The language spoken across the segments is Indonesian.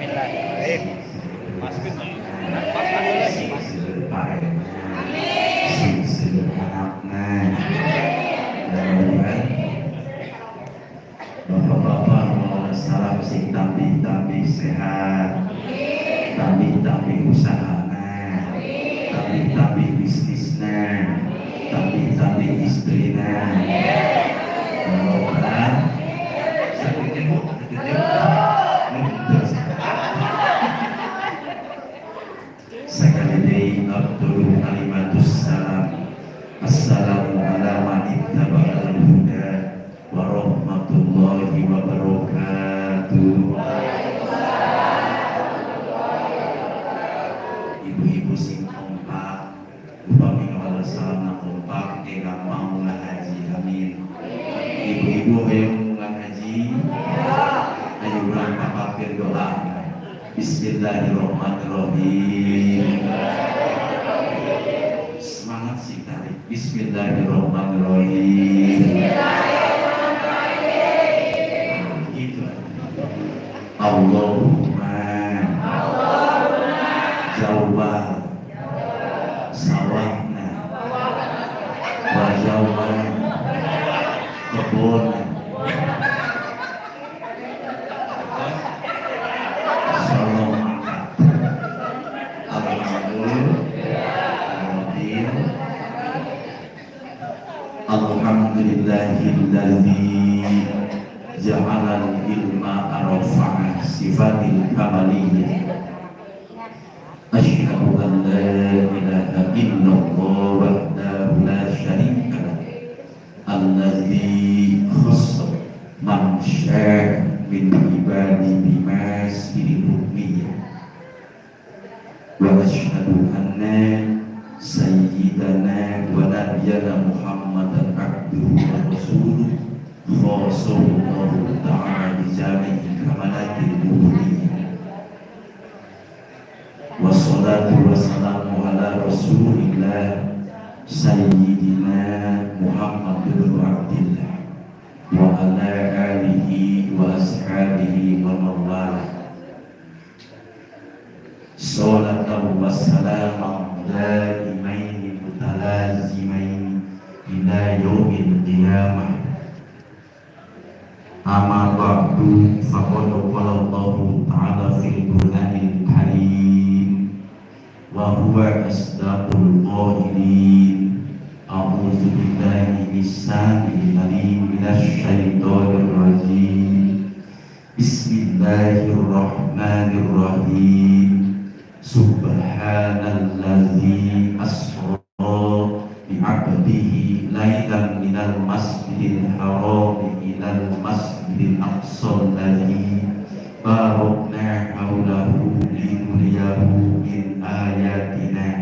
Bismillah. Baik. Mas Bin. Mas lagi. Sayyidina Muhammad bin Abdillah Wa ala alihi wa ashabihi wa mawala Salatan wa salaman daimaini mutalazimaini ila yaumil qiyamah. Amma ba'du faqad qala Allah ta'ala fil Qur'anil Karim wa huwa asdaqul qailin A'udzu billahi mis-sami'il 'alim minasy syaithanir rajim Bismillahirrahmanirrahim. Subhanalladzi asra bi'abdihi lailan minal masjidil haram ilal masjidil aqsa alladzi barakna haulahu linuriyahu min ayatina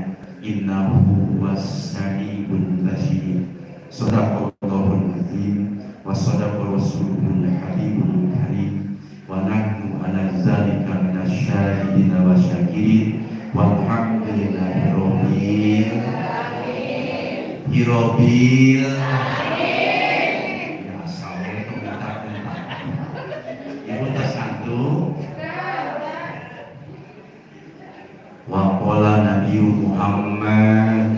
innahu samiul basir. Sadaqallahul azim. Wa sadaqa rasulul habibul karim. Wa nahnu ala zalika minasyahidin wa syakirin. Walhamdulillahi rabbil Hirobil Ya sawe itu minta minta Ibu tas satu Wa qala Muhammad.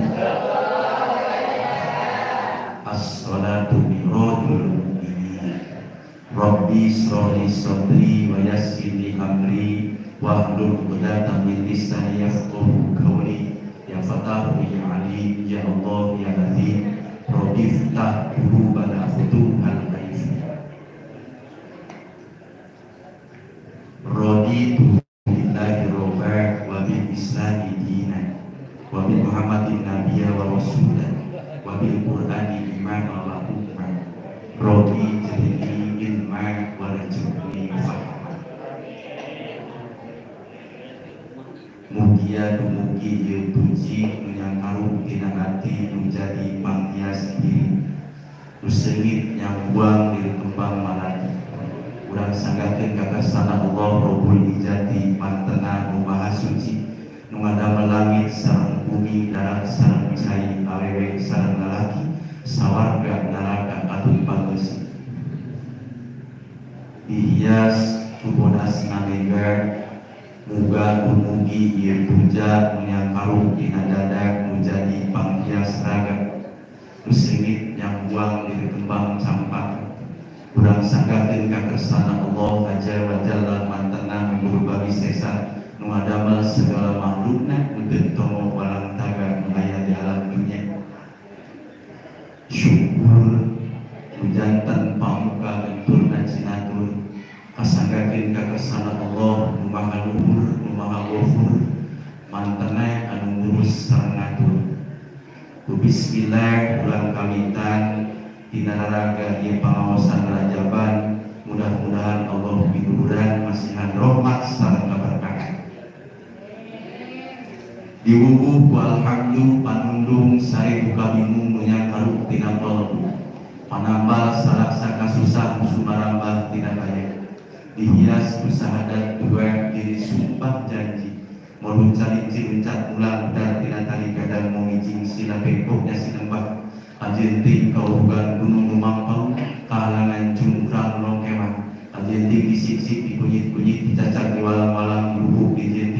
As-salatu mi'rajul Rabbi sroli sadri wa yassirli amri wa hlul 'uqdatam min lisani yafqahu ya fatahu ya alim ya Allah ya azim Rabbi ftah qulubana futuhal ghaib Raditu muhammadin nabiyya wa rasulah wa bil qur'ani imama wa umma Rodi jadi ilma wa rajulni Mugia dumugi ieu puji yang arum tina hati menjadi panghias diri. Nusengit yang buang di kembang malati Urang sanggakeun kakasana Allah Rabbul Ijati mantena nu maha suci nu ngadamel langit sareng bumi darat sareng cai awewe sareng lalaki sawarga neraka atun pangeusi dihias tubuh asna mega Muga umugi ieu puja yang karung dina dadak menjadi panghias raga. Nu singit yang buang diri kembang campak kurang sanggakeun ka kersana Allah aja wa jalla mantenang berbagi sesa nu adamel segala makhlukna tongo walang taga nu aya di alam dunia. Syukur hujantan pamuka benturna cinatur kasanggakeun ka kersana Allah nu maha luhur nu maha ghafur mantena anu ngurus sareng ngatur ku bismillah ulang kawitan tina naraga ieu rajaban mudah-mudahan Allah biduran masihan rahmat sareng diwubuh ku alhamdu panundung sari buka bingung karuk tina kolbu panambal salaksa kasusah sumarambah tina kaya dihias bersahadat dua diri sumpah janji. Mau cari cincat ulang dan tina tali kadang mau ngijing sila pekoknya sinembah ajenting kaurugan gunung lumampau kalangan jungkrang longkewan ajenting disik-sik dikunyit-kunyit dicacar di walang-walang lubuk di jentiku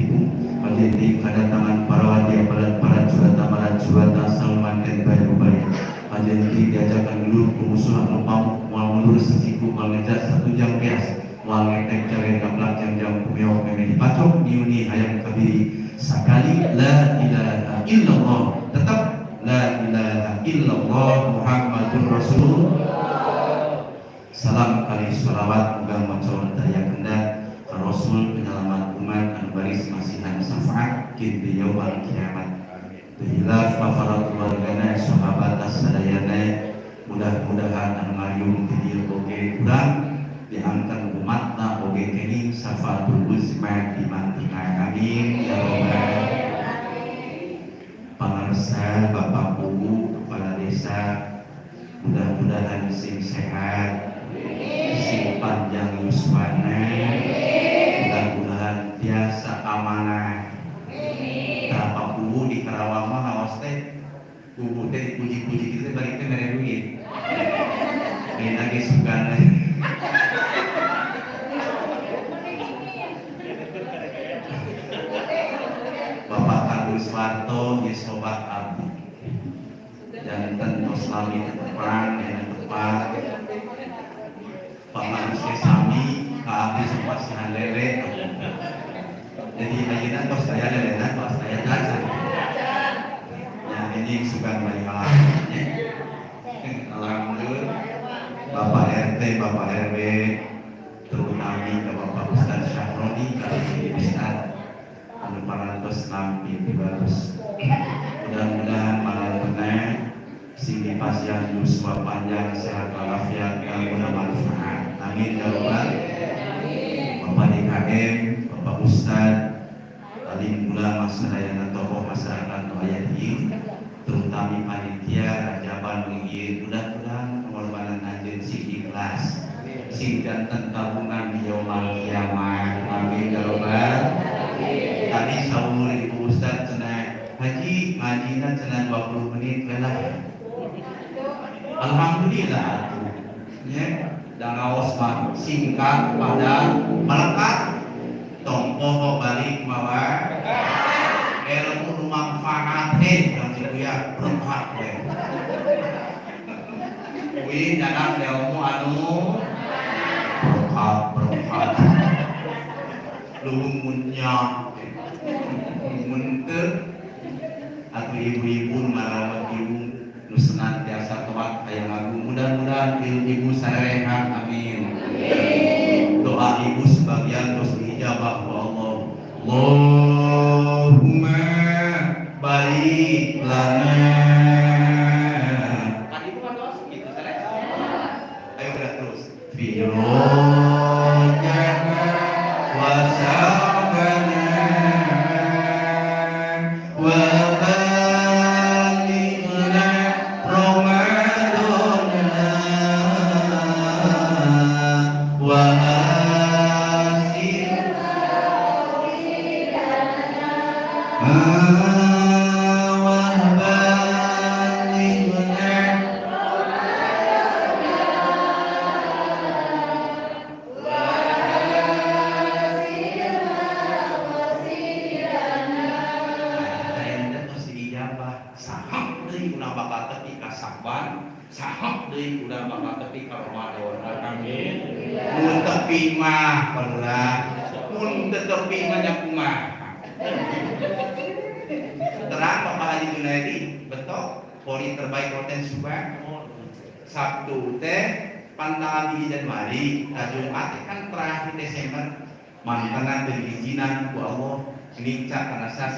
ajenting kedatangan para wadia para para jurata para jurata salman dan bayu bayu ajenting diajakan dulu pemusuhan lupam mau mundur sesiku mau ngejar satu jam bias mau ngetek cari gablak jam-jam kumeok meme dipacok niuni hayang kabiri. Sekali la ilaha illallah. Tetap la ilaha illallah muhammadur rasul salam kali sholawat muga macor daya kendak ka rasul penyelamat umat anu baris kin di yaumul kiamat. Tuhilaf mafarat keluargana sahabat sadayana mudah-mudahan ngayung di dieu oge urang diangkat umatna oge kening syafatul uzma di mantingan teh dipuji-puji gitu teh balik teh mere duit ini lagi suka. Bapak Kardul Suwarto ya sobat abdi jantan Oslami perang yang tepat Pak Manusia Sami Kak Sobat Sihan Lele jadi ayeuna tos saya lele tos saya jajan yang ini suka balik alamnya alhamdulillah Bapak RT Bapak RW terutama Bapak Ustaz Syahroni kali Ustaz anu parantos nampi tibarus mudah-mudahan malam tenang sing dipasihan yuswa panjang sehat walafiat kanggo manfaat. Amin ya rabbal Bapak DKM Bapak Ustaz alim ulama sadayana tokoh masyarakat nu aya di terutama panitia rajaban mengieu mudah-mudahan pengorbanan anjeun sing ikhlas sing janten tabungan di yaumul kiamat amin ya rabbal tadi saumur ibu ustaz cenah haji ngajina cenah 20 menit lelah alhamdulillah atuh ya dan ngaos mah singkat padat melekat. Tompo balik mawa ilmu manfaat he dan ya. berkat kuwi dadak ilmu anu? Berkat berkat lumunnya munter atau ibu-ibu merawat ibu nu senantiasa kuat aya ngagu mudah-mudahan ibu sarehat amin. Doa ibu sebagian terus dijabah ku Allah. Allahumma baik lana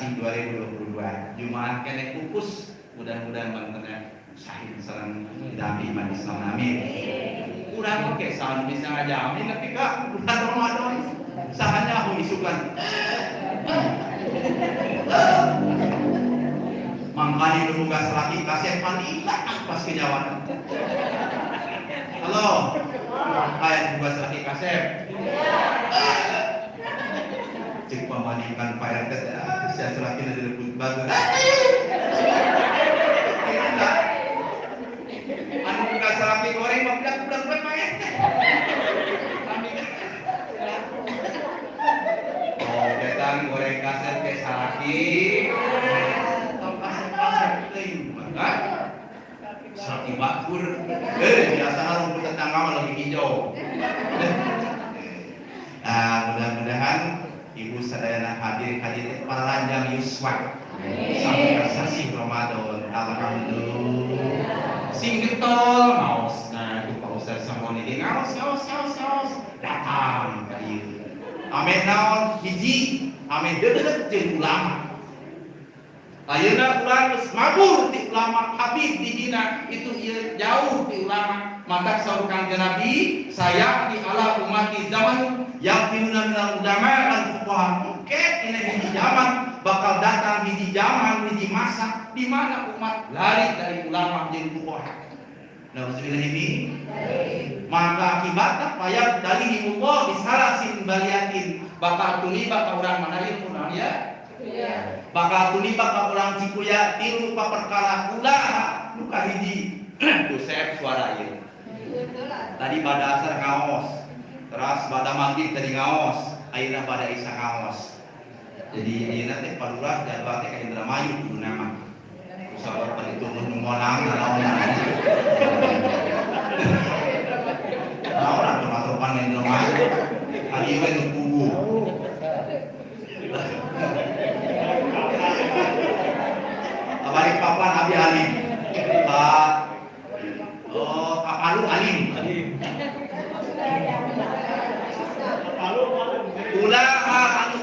sasi 2022 Jumat kene kupus mudah-mudahan mantenan syahid salam dami iman Islam. Amin. Udah oke salam bisa aja. Amin. Tapi kak bulan Ramadan. Sahanya aku isukan. Mangkali nunggu selaki kasih paling pas kejawan halo. Kayak juga selaki kasih cek pemanikan Pak RT ah, saya selaki dari rebut bagus anu buka selaki goreng mah budak budak budak Pak RT. Oh datang goreng kaset ke teuing maka selaki bakur. Eh biasa rumput tetangga mah lebih hijau. Nah, mudah-mudahan Ibu sadayana hadir hadir para lanjang yuswa sampai sasi Ramadan. Alhamdulillah. Sing getol ngaos nah di Pak Ustaz Samoni di ngaos ngaos ngaos ngaos. Datang ka ieu. Amin naon? Hiji. Amin. Deudeut jeung ulama. Ayeuna urang geus mabur ti ulama. Habib di dina itu ieu jauh ti ulama maka saur kanjeng Nabi saya di ala umati zaman yang firuna minal ulama dan fuqaha oke ini hiji zaman bakal datang hiji zaman hiji masa di mana umat lari dari ulama jeung fuqaha Nauzubillah ini. Maka akibatnya payah dari Allah bisalasin baliatin. Bakal tuli bakal orang mana yang pun ya? Bakal tuli bakal orang cikuya tilu ka perkara ulah luka hiji tuh saya suara ieu tadi pada asar ngaos terus pada maghrib tadi ngaos akhirnya pada isya ngaos jadi akhirnya teh padurah jadwal teh ka Indramayu kudu nama. Usaha itu nungonang naon naon atuh matupan Indramayu. Hari we nu kubu Abari papan Abi Alim Pak Oh, Kapalu Alim ulama anu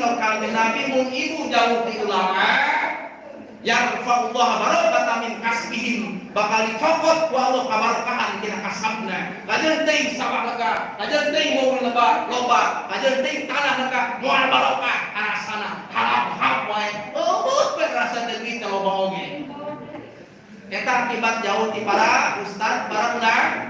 sok kanjeng Nabi mun ibu jauh di ulama yang Allah barokah min kasbihim bakal dicopot ku Allah kabarakahan tina kasabna. Kajeun teuing sawah lega kajeun teuing mobil lebar loba kajeun teuing tanah lega moal barokah arasana halap-halap wae. Eueuh we rasa deui ka loba oge eta akibat jauh ti para ustad para ulang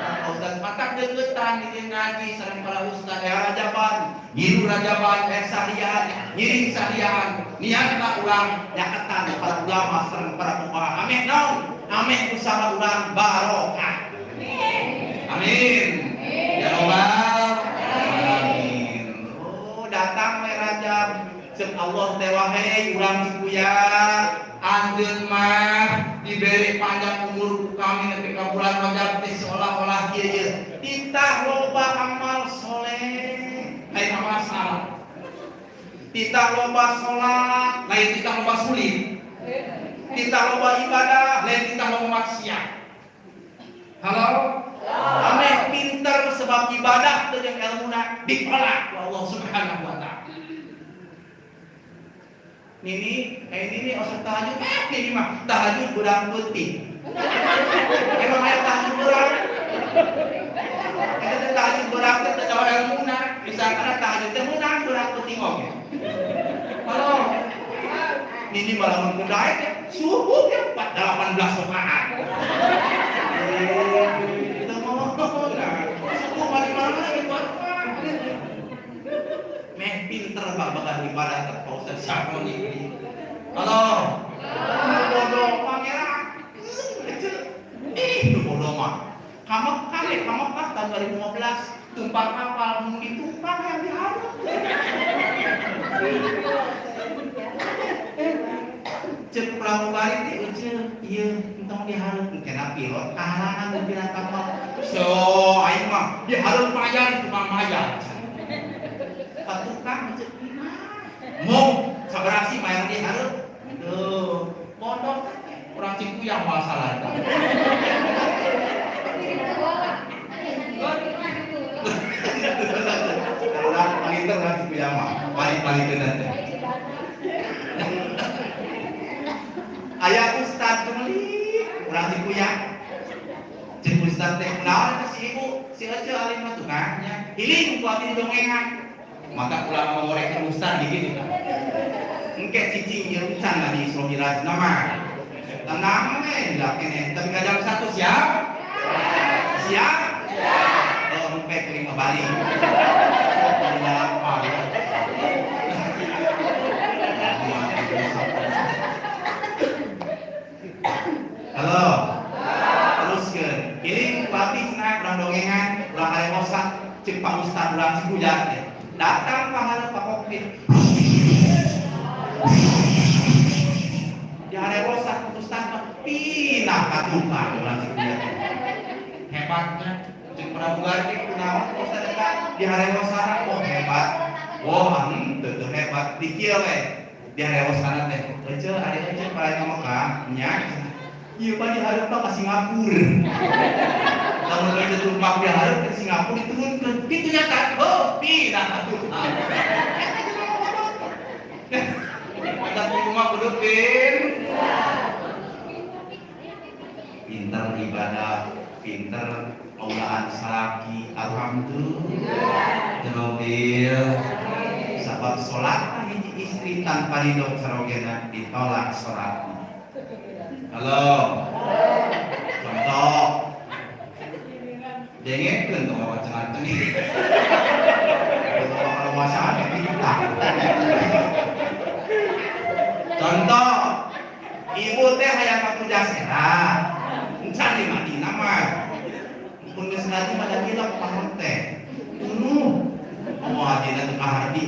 Ustaz mata deketan di ngaji sareng para ustaz ya rajaban, ngiru rajaban, eh sarian, ngiring sarian, niatna ulang nyaketan para ulama sareng para fuqaha. Amin naon? Amin usaha ulang barokah. Amin. Ya Allah. Amin. Oh, datang we Rajab. Cek Allah teh wae urang cikuya anjeun mah diberi panjang umur kami nepi ka bulan Rajab teh seolah-olah ieu ieu. Titah loba amal soleh lain amal salah titah loba salat lain titah loba sulit. Titah loba ibadah lain titah loba maksiat. Halo? Ame pinter sebab ibadah teu jeung ilmuna ditolak ku Allah Subhanahu wa taala Nini, eh Nini osok tahajud, eh Nini mah tahajud budak putih. Emang ayat tahajud budak. Kita tahajud budak teh teu jauh ilmuna, bisa karena tahajud teh menang budak putih oge. Halo. Nini malah mun kudaek teh subuh ya 18 rakaat. Itu mau subuh mana gitu meh pinter pak bakal ibadah ke Ustaz Syafron ini. Halo. Bodoh pangeran. Itu bodoh mah. Kamu kali, kamu kan tahun 2015 tumpah kapal mau ditumpah yang diharap. Cek pramugari teh euceul ieu entong diharap kenapa pilot kalangan pimpinan kapal so aing mah dia harus bayar cuma bayar patukang cek mau sabar sih bayar dia harus tuh bodoh orang cipu yang masalah Orang paling orang cipu yang mah paling paling benar Ayah Ustad cemeli orang cipu ya. Cek Ustad teh kunaon si ibu si aja alim mah tukangnya hiling ku abdi dongengan maka pulang mengorek Ustad gitu kan engke cicing jeung can di sohiraj nama. Tenang eh enggak kene tapi satu siap? Siap? Oh engke kelima balik. Halo. Cek Pak Ustad urang Cibujat teh. Datang pahala Pak. Di aremosa Ustad mah pindah ka Cibujat. Hebatnya cek pramugari kunaon Ustad eta di aremosa oh hebat. Wah, hmm, teu hebat dikil we. Di aremosa teh. Ece ade ece paling ngomong nya Iya pak diharap pak ke Singapura. Lamun kerja tumpak diharap ke Singapura diturunkan. Itu nyata. Oh, tidak atuh. Ada di rumah kudu pin. Pinter ibadah, pinter aulaan salaki. Alhamdulillah. Jemobil. Sebab sholat hiji istri tanpa didok sarogena ditolak sholatnya. Halo. Contoh. Dengekeun tuh wacangan ini. Kalau masalah kita. Contoh. Ibu teh hayang kapuja sehat. Encan di mah. Pun geus nanti pada bilang paham teh. Tunu. Mau adina teu kahardi.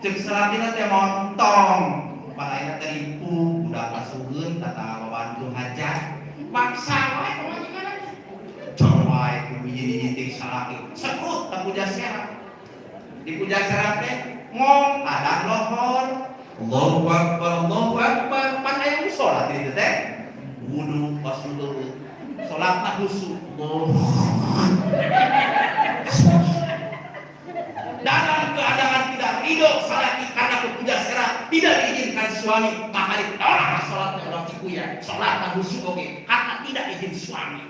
Cek salatina teh montong palanya teripu udah pasuhun tata babantu hajat maksa wae pemajikan coba itu biji didik salaki. Sekut tak puja serat di puja serat teh ngom ada lohor. Allahu Akbar Allahu Akbar. Pan aya sholat di teh. Wudu pas wudu. Sholat nak khusyuk. Dalam keadaan tidak ridho salat karena berpuja serat tidak diizinkan suami maka ditolak sholatnya orang cikuya. Sholat tak khusyuk oke. Karena tidak izin suami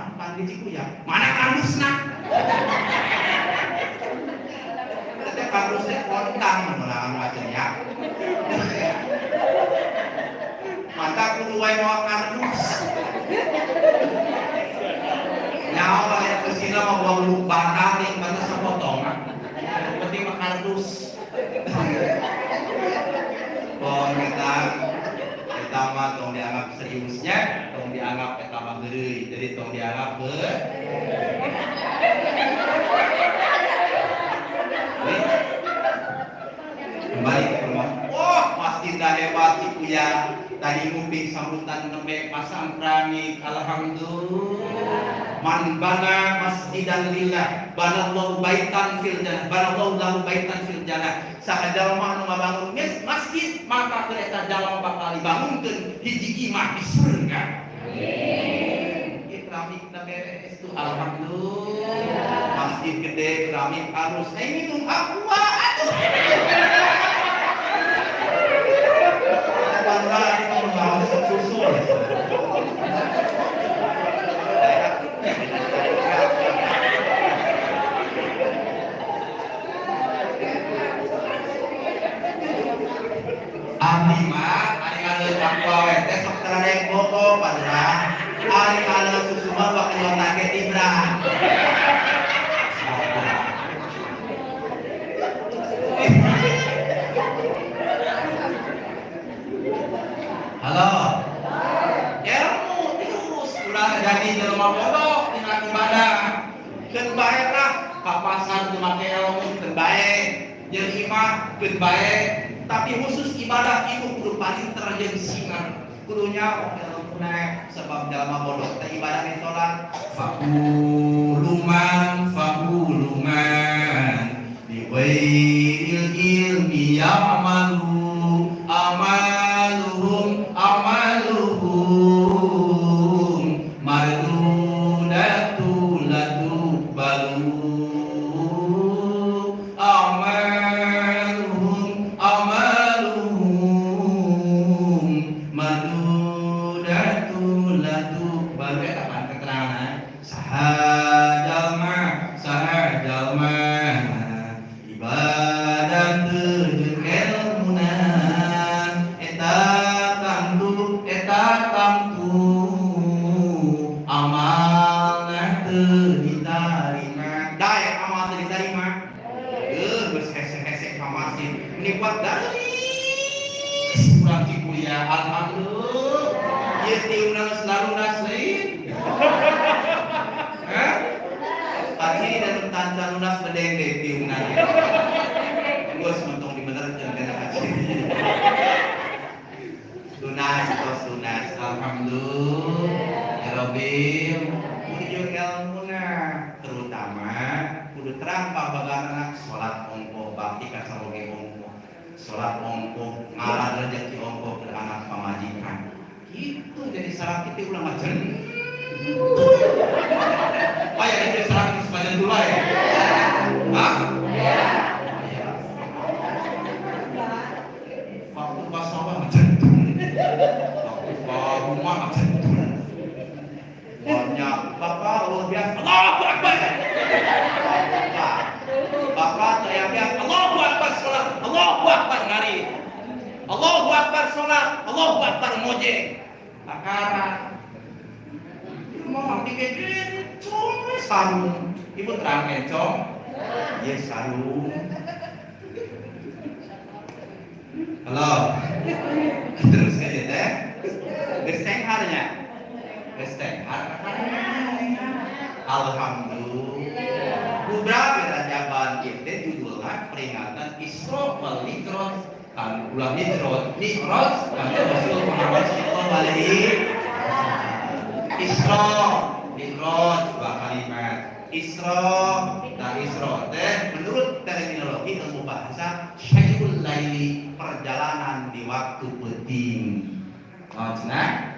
mah panti cikuya mana kardusna teh kardusnya kontang menerangan macam ya. Mantap kudu wae mau kardus. Nyawa ya kesina mau luk bakar yang mana sepotongan penting mah kardus. Pon kita kita mah dianggap seriusnya, dianggap kita mah geureuy. Jadi tong dianggap be Kembali ke rumah. Wah, pasti dah hebat Cikuya. Tadi nguping sambutan nembe pasang keramik. Alhamdulillah. Man bana masjidan lillah, bana Allah baitan fil jannah, bana Allah lahu baitan fil jannah. Sakajal mah nu ngabangun masjid, maka kereta dalam bakal dibangunkeun hiji imah di surga. Keramik na beres alhamdulillah. Masjid gede keramik harus eh minum aqua susu. Abdi mah ari ngadeuk aqua we teh sok teradek boko padahal Hari kalau susuma waktu yang target Ibra. Halo. Ilmu terus udah baiklah kapasan ilmu baik. Tapi khusus ibadah itu kudu paling terjengsingan. Kudunya ilmu naik sebab jelma bodoh. Tapi ibadah yang sholat. Fakuluman, fakuluman. Biwail ilmi ya'malu amaluhum balu ya kapan keterangan. Sahajalma sahajalma ibadah teujeun ilmuna eta tangtu eta tangtu amalna teu ditarima daek amal teu ditarima eh geus hese-hese kamasin ini buat garis kurang ci kuliah alhamdulillah ieu tiungna geus lalunas lain Hah? Pagi dan tanca lunas bedeng deh tiungna Gue sementung di bener jangan kena haji Lunas, tos lunas Alhamdulillah Ya Rabbi Kudu ilmuna Terutama Kudu terang pabagaran Sholat ongko Bakti kasaroge ongko Sholat ongko Ngalah rezeki ongko ke anak pamajikan Itu jadi salah kita ulang aja Oh ya, itu serang sepanjang dulu ya? Hah? Iya. Waktu pas apa macam itu? Waktu pas rumah macam itu. Banyak bapak luar biasa. Allahu Akbar. Bapak teriak biasa. Allahu Akbar sholat. Allahu Akbar ngari. Allahu Akbar sholat. Allahu Akbar moje. Akara mau digede cong sarung ibu terang cong ya sarung halo. Terus aja teh. Gesteng harnya gesteng har alhamdulillah. Kubra berajaban kita judulnya peringatan Isra wal Mi'raj. Kan ulah Mi'raj. Mi'raj kan Rasul Muhammad sallallahu alaihi Isra, Mi'raj kalimat. Isra dan Isra teh menurut terminologi ilmu bahasa syai'ul laili perjalanan di waktu penting. Oh, cina?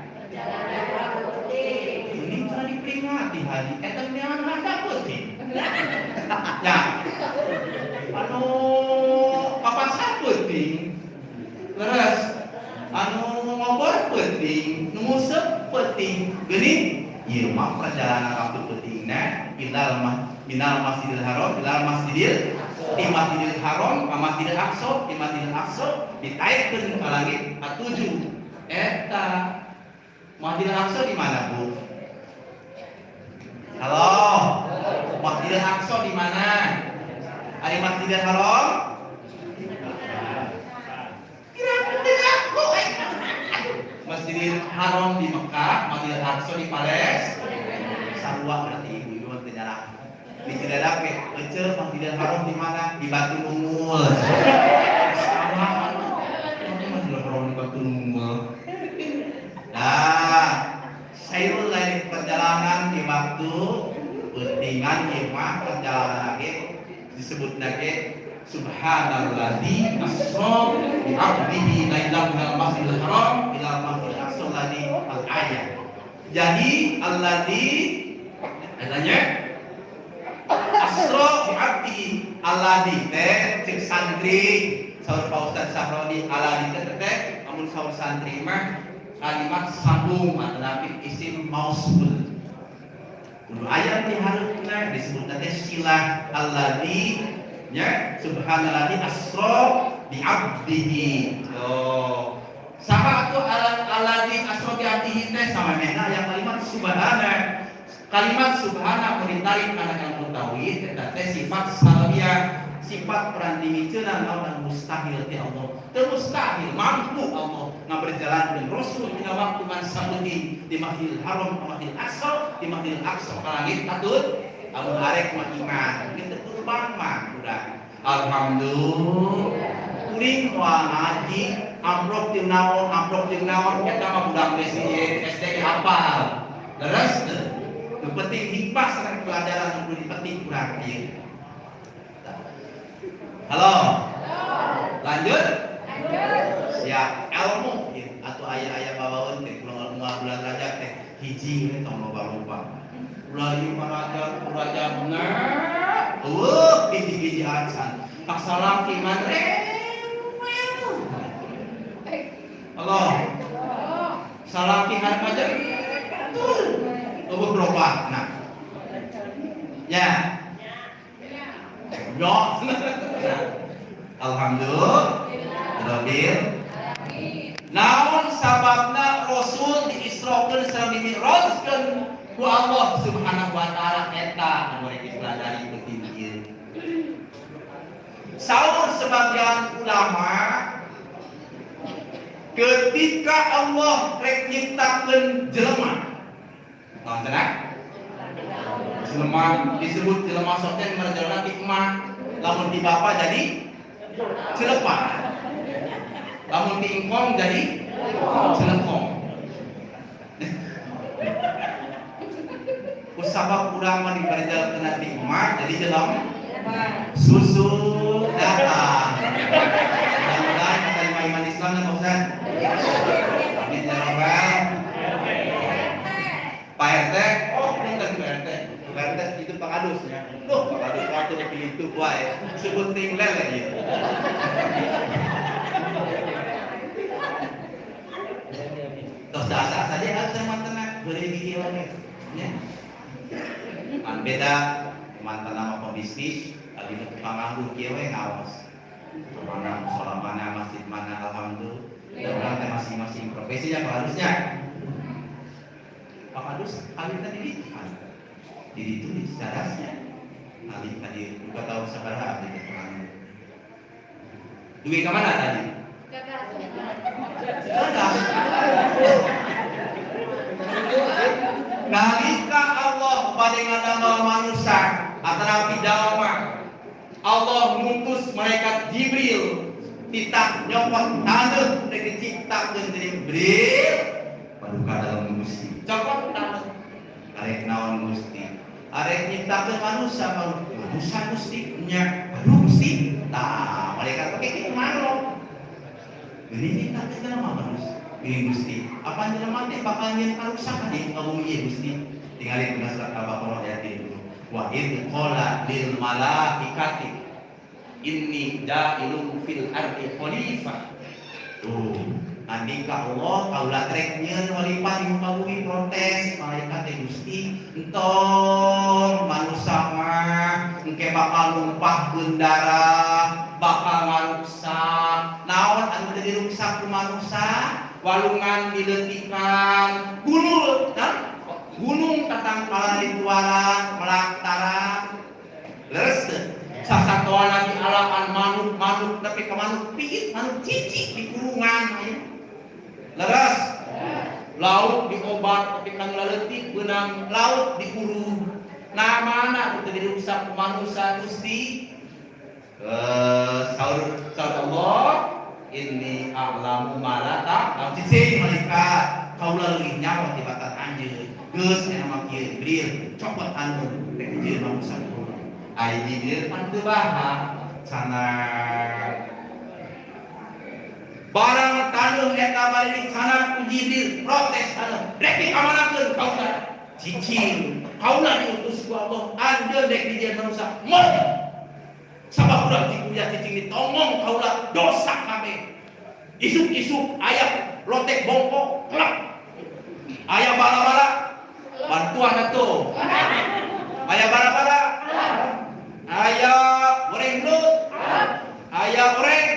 Ini cara diperingati haji. Eta jangan rasa penting. Ya. Anu papan sa penting. Terus anu ngobrol penting, ngusep penting, gini, iya mah perjalanan waktu pentingnya, ilal mas, minal masjidil haram, ilal masjidil, di masjidil haram, ke masjidil aqsa, di masjidil aqsa, ditaikkeun ke langit atujuh. Eta masjidil aqsa di mana bu? Halo, masjidil aqsa di mana? Ada masjidil haram? Masjidil Haram di Mekah, Masjidil Aqsa di Pales, Sarua berarti terjarak. Di Cidadak, Ece Masjidil Haram di mana? Di Batu Nungul. Sama, ini Masjidil Haram di Batu Nungul. Nah, saya lain perjalanan di waktu pentingan imah perjalanan lagi disebut lagi Subhanalladzi asra bi 'abdihi lailan minal masjidil haram ila masjidil aqsa alladzi al ayat. Jadi alladzi adanya asra bi 'abdihi alladzi teh cek santri. Saur Pak Ustaz Sahroni alladzi teh teh amun saur santri mah kalimat sambung tapi isim mausul. Kudu ayat di harusnya disebut nanti silah alladzi ya subhanalladzi asra bi 'abdihi. Oh. Sama tu ala aladi asrofi hatihi teh sama mena yang kalimat subhana. Kalimat subhana merintari anak yang tauhid eta sifat salabiyah sifat peran dimikeun lawan mustahil ti Allah. Teu mustahil mampu Allah ngaberjalan dengan Rasul dina waktu man sabeuti di Masjidil Haram ka Masjidil Aqsa, di Masjidil Aqsa ka langit katut amun arek mah iman, kita terbang mah. Alhamdulillah. Kuring wah ngaji amplop jeung naon, amplop jeung naon eta mah budak SD SD teu? Nu penting hikmah sareng pelajaran nu dipetik kurang ieu. Halo. Lanjut. Siap. Ilmu gitu. atau ayah-ayah bawaun teh bulan bulan rajab teh hiji we lupa. Bulan lima rajab, rajab nah. Uh, hiji-hiji acan. Paksalam iman Halo. Salam kihan aja. Tubuh berubah. Nah. Ya. Yo. Alhamdulillah. Namun sababna Rasul diisrokeun sareng dimi'rajkeun ku Allah Subhanahu wa taala eta anu rek dipelajari. Saur sebagian ulama ketika Allah rek nyiptakeun jelema. Naon cenah? Jelema disebut jelema soten merjelema hikmah lamun di bapa jadi celepah lamun di ingkong jadi celepong usabab kurang mah dibarejal kena di emak jadi jelem susu datang. Mudah-mudahan kita iman Islam dan Ustaz amin ya rabbal Pak RT oh bukan Pak RT Pak RT itu Pak Adus ya. Duh Pak Adus waktu dipilih itu wae sebut ting lele Terus dasar saja harus sama tenang gigi lagi. Ya. Kan beda mantan nama pebisnis lagi nu panganggu kieu we ngawas mana musola mana masjid mana alhamdulillah. Dan teh masing-masing profesinya harusnya Pak Adus kali tadi di di itu di cerasnya kali tadi buka tahu sabaraha di keterangan duit ke mana tadi? Cerdas Nalika Allah pada ngadamel manusia antara pidalma Allah mengutus malaikat Jibril titak nyopot tanah dari diciptakeun Jibril. Paduka dalam gusti copot tanah arek naon gusti arek nyiptakeun manusia manusia gusti nya aduh gusti tah malaikat pakai kitu mano ini nyiptakeun nama manusia ini Gusti. Apa jelema teh bakal nyen karusakan di kaum ieu Gusti. Tingali dina surat Al-Baqarah ayat itu. Wa id qala lil malaikati inni ja'ilun fil ardi khalifah. Tuh, andika Allah kaula trek nyeun di bumi protes malaikat teh Gusti entong manusia mah engke bakal numpahkeun darah bakal ngaruksak naon anu teu diruksak ku manusia? Walungan diletikan gunung dan gunung tatang kala ritualan melaktaran leres sasatuan lagi alakan manuk manuk tapi ke manuk piit manuk cici di kurungan leres laut diobat tapi kan leletik benang laut dikurung nah mana itu dirusak manusia gusti? Eh saur saur Allah. Ini a'lamu malata. Lam cicing malaikat. Kaula leuwih nyawa ti batat anjeun geus aya mah kieu Jibril. Copot anu rek jieu manusia. Jibril pan teu baha. Sana barang tanuh eta bari sana ku Jibril protes anu rek dikamanakeun kaula cicing kaula diutus ku Allah anjeun rek jieu manusia. Moh sabab udah dikuliah cicing ditongong kaulah dosa kami. Isuk-isuk ayah lotek bongkok kelak. Ayah bala-bala bantuan itu ayah bala-bala ayah goreng belut ayah goreng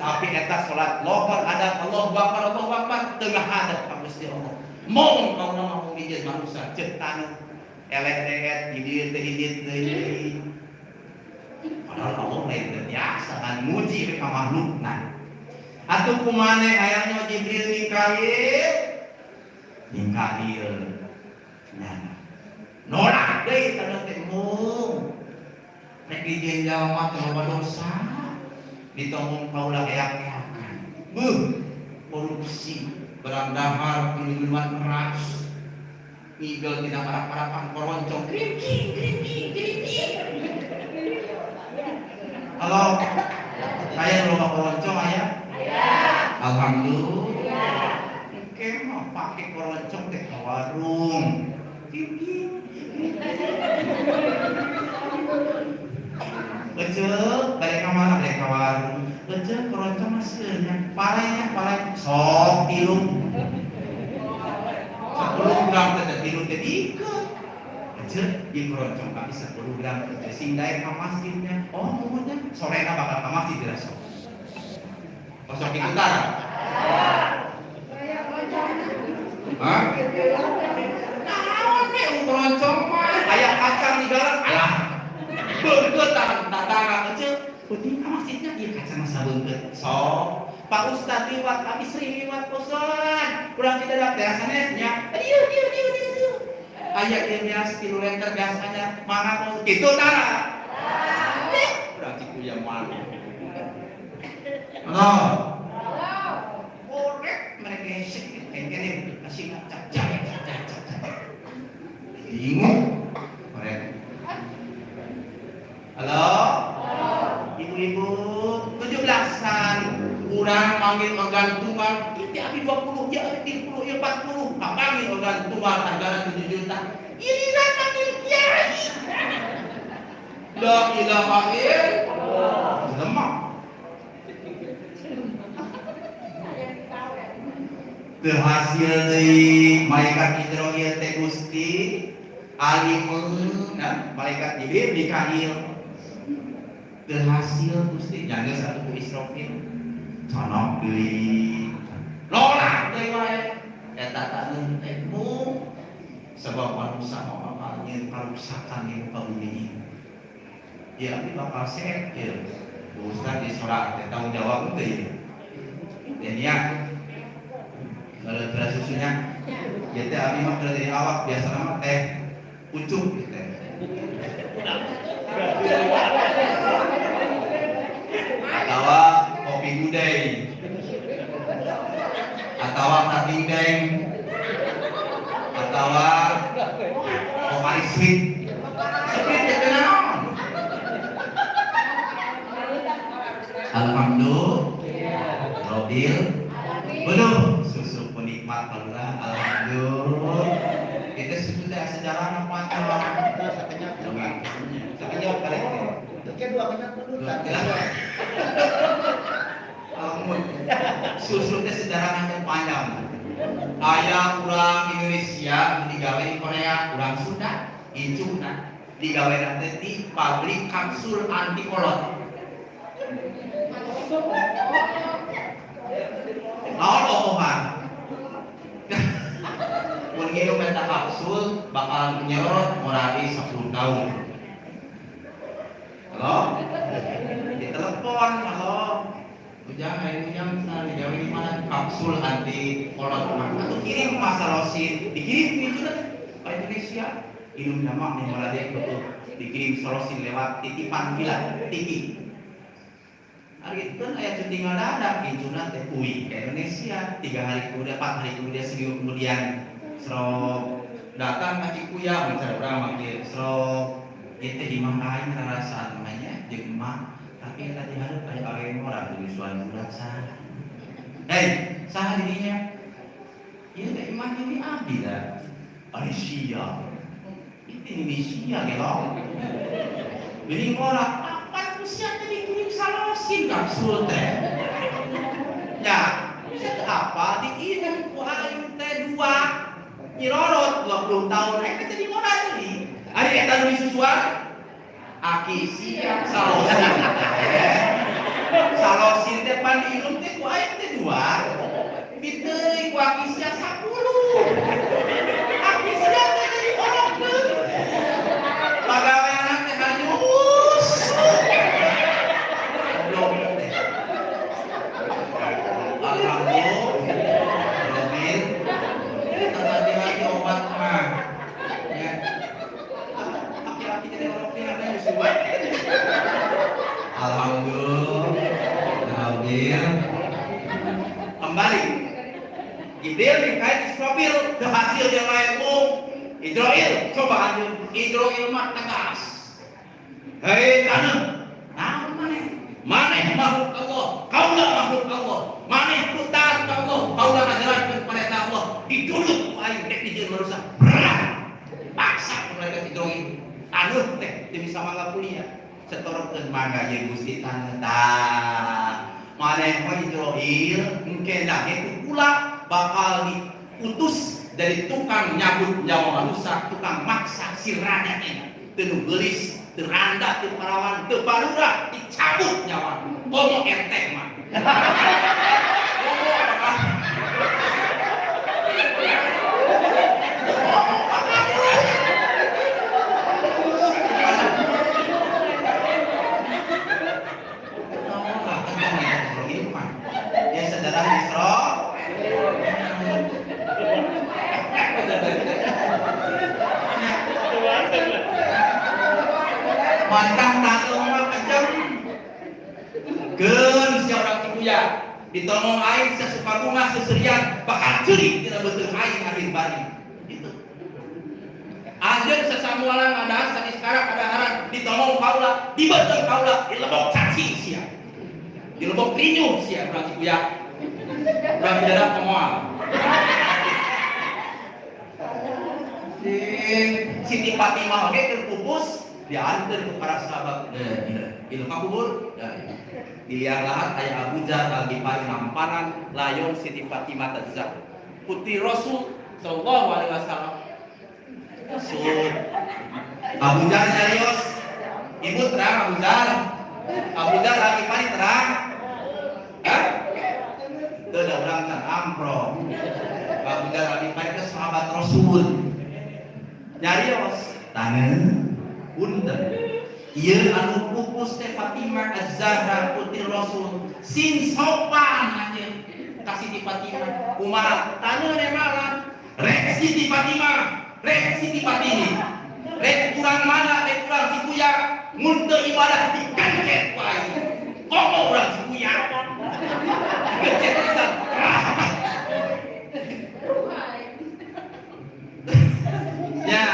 tapi eta salat lohor ada Allah Akbar Allah Akbar tengah ada Gusti Allah mau kau nama mau manusia. Cetan eleh-eleh di dieu teh hidit deui padahal Allah lain biasa kan? Muji ka makhlukna atuh kumane hayangnya Jibril Mikail Mikail nyana nolak teh mung rek dijieun jalma teh loba dosa ditomong kaulah keak-keakan buh korupsi berang dahar minuman keras. Ngigel tidak marah-marahan koroncong krimking krimking krimking halo saya lupa koroncong ayah. Alhamdulillah. Oke mau pakai koroncong ke warung. Krimking Becek, balik ke mana? Balik ke warung. Becek, keroncong masihnya. Palanya, palanya. Sok, tilu. Sepuluh gram tete tilu tete ikut. Becek, di keroncong kami sepuluh gram tete. Singgai ke masjidnya. Oh, mungkin sorena bakal ke masjid tidak sok. Kosong ikut darah. Hah? Naon ke keroncong mah? Ayah kacang di dalam. Alah, Bengket tatara kecil, penting masjidnya dia kaca masa bengket. So, Pak Ustad liwat, kami sering liwat posan. Kurang tidak ada biasanya, diu diu diu diu diu. Ayah dia biasa tilu lenter biasanya, mana pos gitu tara. Kurang ciku yang mana? Halo. Korek mereka sih, kayaknya kasih cap cap cap cap cap. Bingung. Halo? Ibu-ibu, tujuh belasan. Kurang panggil organ tunggal kita habis 20 ya habis 30 ya 40 tak panggil organ tunggal harga 7 juta. Ini lah panggil kiai. La ilaha illallah. Lemah Berhasil dari malaikat Israel teh Gusti. Nah, malaikat Jibril Mikail berhasil Gusti. Jangan satu Israfil. Conok deui lola deui wae. Eta tak nentekmu sebab manusia mau apa muka bumi ini ya ini bakal ya Ustaz di sholat teh tanggung jawab itu ya? Dan ya kalau beras susunya. Ya teh abi mah dari awak biasa nama teh. Ucuk gitu atau kopi gudeg. Atau tating deng atau kopi sweet Alhamdulillah. Robil. Belum. Susu penikmat Allah Alhamdulillah. Itu teh sejarah apa sekenyap. Sekenyap kali ini. Oke dua kenyap dulu. Alamun. Susu teh sejarah yang panjang. Ayah kurang Indonesia digawe di Korea, kurang Sunda, incuna digawe nanti di pabrik kapsul anti kolot. Naon omongan? Mun nginum eta kapsul bakal nyorot morali 10 tahun. Halo? Di telepon, halo. Ujang ayo ujang digawe di mana kapsul anti kolot. Atau kirim masa rosin, dikirim itu dah ke Indonesia. Minum nama nih malah dia betul. Dikirim sorosin lewat titipan gila, tiki. Hari itu kan ayat cuti ngadadak hijuna teh kui ke Indonesia tiga hari kemudian empat hari kemudian seminggu kemudian serok datang kaki kuya bicara berapa dia serok itu di mana lain rasa namanya emak tapi tadi harus kayak orang orang dari suan budak sah. Hei sah dirinya. Ya teh iman ini abdi lah. Malaysia itu Indonesia gitu jadi orang apa usia tadi kirim salosin kapsul teh? Ya itu apa? Dikirim ku ayu teh dua. Nyirorot 20 tahun eh di mana ini hari eta nu disusuan aki siap salosin Salosin teh pan diilum teh ku aing teh dua. Biteuy ku akisnya 10. Akisnya teh jadi orang teh. Pagawean teh hanyus. Goblok teh. Alhamdulillah. Robin. Tadi lagi obat mah. Ya. Laki-laki jadi orang teh hanyus buat. Alhamdulillah. Alhamdulillah. Kembali. Gibril dikait Israfil berhasil dia lain um. Israel coba lanjut. Israel mah tegas. Hei tanah, nah mana? Mana makhluk Allah? Kau lah makhluk Allah. Mana ku taat ke Allah? Kau lah ngajaran kepada Allah. Diduduk ku aing dek dijieun manusia. Berat. Paksa mereka Israel. Anu teh teu bisa mangga kuliah. Setorkeun mangga ye Gusti tanah tah. Maneh mah Israel engke dah itu pula bakal diutus dari tukang nyabut tukang maksa sirana enak. Teu gelis, teu randa, teu parawan, teu barura, dicabut nyawa. Komo RT mah. Komo apa? Ya saudara Isra. Mantang tatung mah kenceng. Gen si orang cipuya ditolong air sesuka bunga seserian bakal curi tidak betul air akhir bari. Itu. Anjeun sesamualan ada sakit sekarang ada haran ditolong kaula, dibetul kaula, dilebok caci sia. Dilebok rinyu sia orang cipuya. Orang tidak pemoal. Siti Fatimah oge terpupus diantar ke para sahabat. Ilmu kubur dilihat lahat ayah Abu lagi paling namparan layon Siti Fatimah Tazah putri Rasul Sallallahu Alaihi Wasallam. Rasul. Abu Jar jarios ibu terang Abu Jar Abu Jar lagi paling terang. Itu udah orang kan ampro Abu Jar lagi paling ke sahabat Rasul. Nyarios. Tangan punten ieu anu pupus teh Fatimah Az-Zahra putri Rasul. Sin sopan anjeun kasih di Fatimah. Kumaha tanya ne malam. Rek Siti Fatimah. Rek Siti Fatini rek kurang mana rek kurang cikuya mun teu ibadah dikancet wae komo urang cikuya gecet pisan ya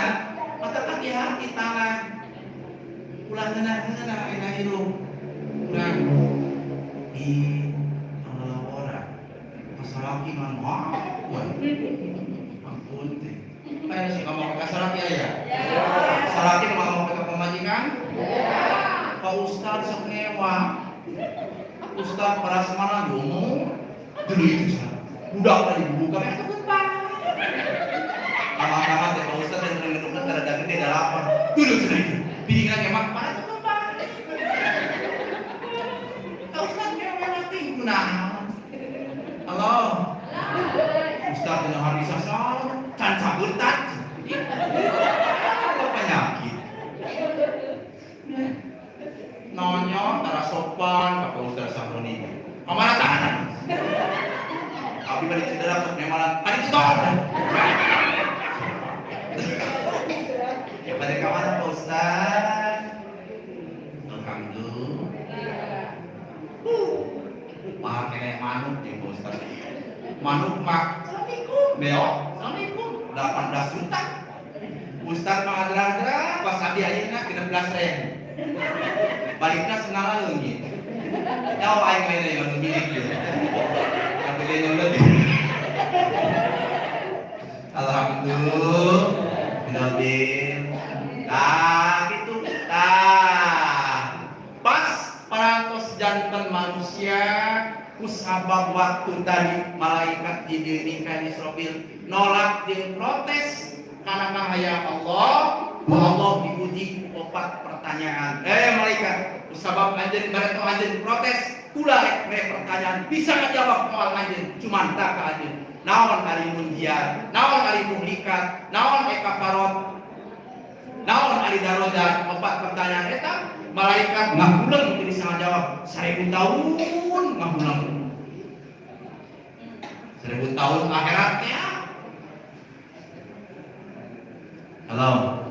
mata hati-hati tangan pulang kena kena enak hidup pulang. Di kalau orang masalah iman wah. Ampun teh. Kayak sih? Kamu pakai salat ya? Ya. Salat itu mau pakai pemajikan? Pak ustad sok nyewa ustad para semana domo dulu itu udah tadi buka kan Lama-lama teh Pak Ustaz yang sering ngedukkan terhadap gede dah lapar. Duduk sedikit. Piringan kemak pada tuh tempat. Pak Ustaz nyewa nanti nah. Halo. Ustaz yang hari sasal can cabutan. Apa penyakit? Nonyo tara sopan Pak Ustaz Sahroni. Amanah tahanan. Abi balik cedera untuk nemalan. Tadi itu pada kawan Pak Ustaz Alhamdulillah. Mah kene manuk ya Pak Ustaz Manuk mak Assalamualaikum Beo Assalamualaikum 18 juta Ustaz mah adra pas abi ayeuna 13 ribu Baliknya senang lagi Tahu aing lain yang milik gitu Yang beli nolak Alhamdulillah Binabin Nah gitu Nah Pas parantos jantan manusia Kusabab waktu tadi Malaikat didirikan Israfil Nolak dan protes Karena mahaya Allah Allah diuji opat pertanyaan Eh malaikat Sebab anjeun mereka anjeun protes, kula rek mere pertanyaan bisa ngajawab moal anjeun, cuman tak anjeun. Naon ari munjiat, naon ari muhlikat, naon eka farot, naon ari darojat, empat pertanyaan. Eta malaikat ngahulang jadi sangat jawab seribu tahun ngahulang seribu tahun akhiratnya Halo.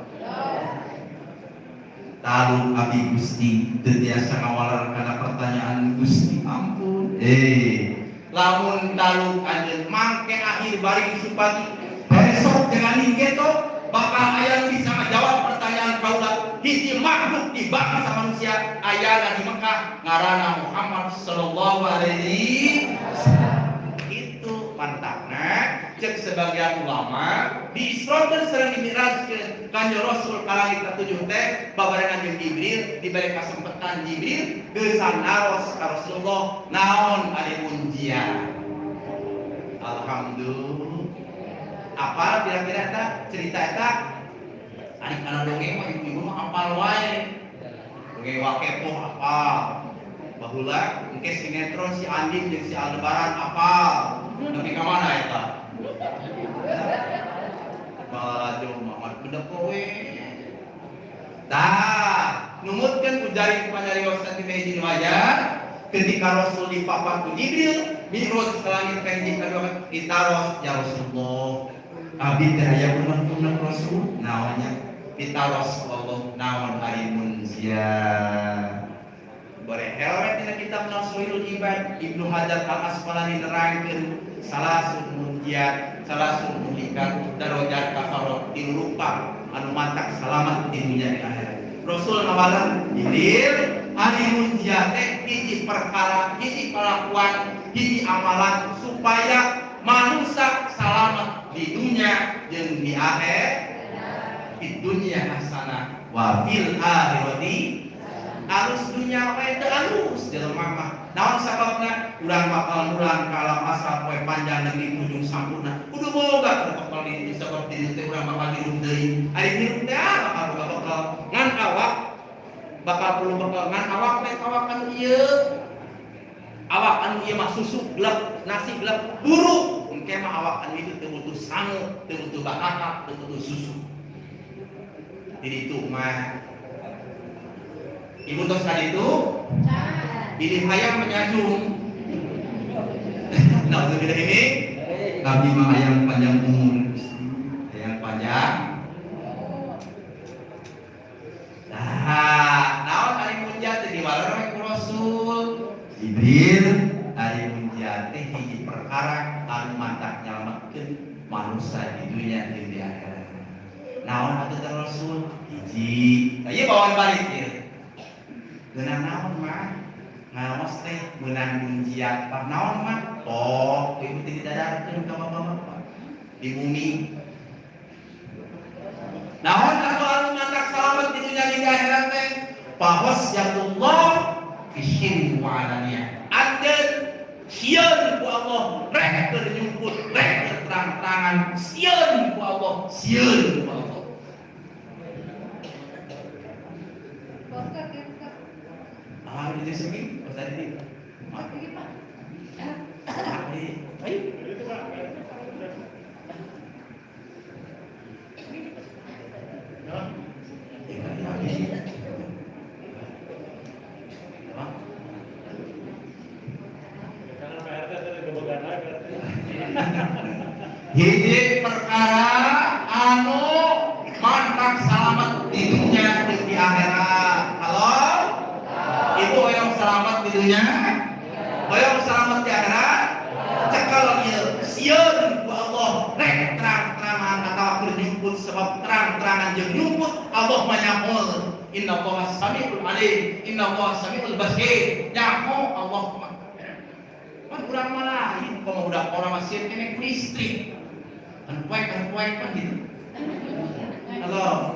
Tahu abi Gusti tetiasa ngawalar karena pertanyaan Gusti ampun. Eh, lamun taluk anjeun mangke akhir bari supati besok dengan inggeto bakal aya bisa ngajawab pertanyaan kaula hiji makhluk di bangsa manusia aya di Mekah ngarana Muhammad sallallahu alaihi wasallam. Itu mantapna cek sebagian ulama di Isra dan sering dimirajkeun kanjeng Rasul ka langit ketujuh teh babarengan jeung Jibril diberi kesempatan Jibril geus naros ka Rasulullah naon ari munjian Alhamdulillah. Apa kira-kira eta? Cerita eta? Adik kana dongeng mah ibu-ibu mah apal wae. Dongeng wakepo apa bahula engke sinetron si Andin jeung si Aldebaran apal tapi ka mana eta jauh Muhammad budak kowe Tah, numutkeun ujari panyarios di meja wajah ketika Rasul dipapat ku Jibril, Mi'raj ke langit hiji kedua ditaros ya Rasulullah. abi teh aya punah-punah Rasul Naonnya ditaros Allah naon ari munzia. Bare helmet dina kitab Nasrul Ibad Ibnu Hajar Al Asqalani nerangkeun salasun munjiat, salasun muhlikat, darajat kafarot tilurupa anu mantak selamat di dunia di akhirat. Rasul ngawalan Jibril ari munjiat teh hiji perkara, hiji kelakuan, hiji amalan supaya manusia selamat di dunia jeung di akhirat. Di dunia hasanah wa fil akhirati alus dunia wae teu alus jelema mah naon sababna urang bakal mulang ka alam asal poe panjang negeri ujung sampurna. Kudu boga bakal di di teh urang bakal hirup deui. Ari hirup teh ah, bakal boga ngan awak. Bakal perlu bakal ngan awak teh awak anu ieu. Awak anu ieu mah susu gelap nasi gelap buruk. Engke mah awak anu itu teu butuh sangu teu butuh bakaka teu butuh susu. Jadi itu mah Tadi itu pilih hayam menyajung. Nah, untuk kita ini Nabi mah yang panjang umur yang panjang. Nah, naon ari munjat di waler Rasul. Jibril ari munjiat teh hiji perkara anu mantak nyelametkeun manusia di dunia jeung di akhirat. Naon atuh Rasul? Hiji. Nah, ieu bawaan balik ieu. Geunang naon mah? Ngaos teh meunang munjiat. Pak naon mah? Oh, ieu teh didadarkeun ka bapak-bapak. Di bumi. Naon anu anu mantak salamet di dunia di akhirat teh? Fahasyatullah bisyirri wa alaniyah. Anjeun sieun ku Allah rek keur nyumput rek keur terang-terangan sieun ku Allah sieun ku Allah Ah, ini segi, pas tadi. Mak, tadi. Ayo. Ya, ya, ya. Mak. Hiji perkara anu mantak selamat di dunia dan di akhirat. Halo? Itu yang selamat di dunia? Yang selamat di akhirat? Cekal ieu sieun ku Allah. Rek terang-terangan atawa keur nyumput sebab terang-terangan jeung nyumput Allah mah nyahoul. Inna Allah samiul alim, inna Allah samiul basir. Nyaho Allah kan mah lain? Kalau udah orang masih kene listrik kan kuek kan kan gitu halo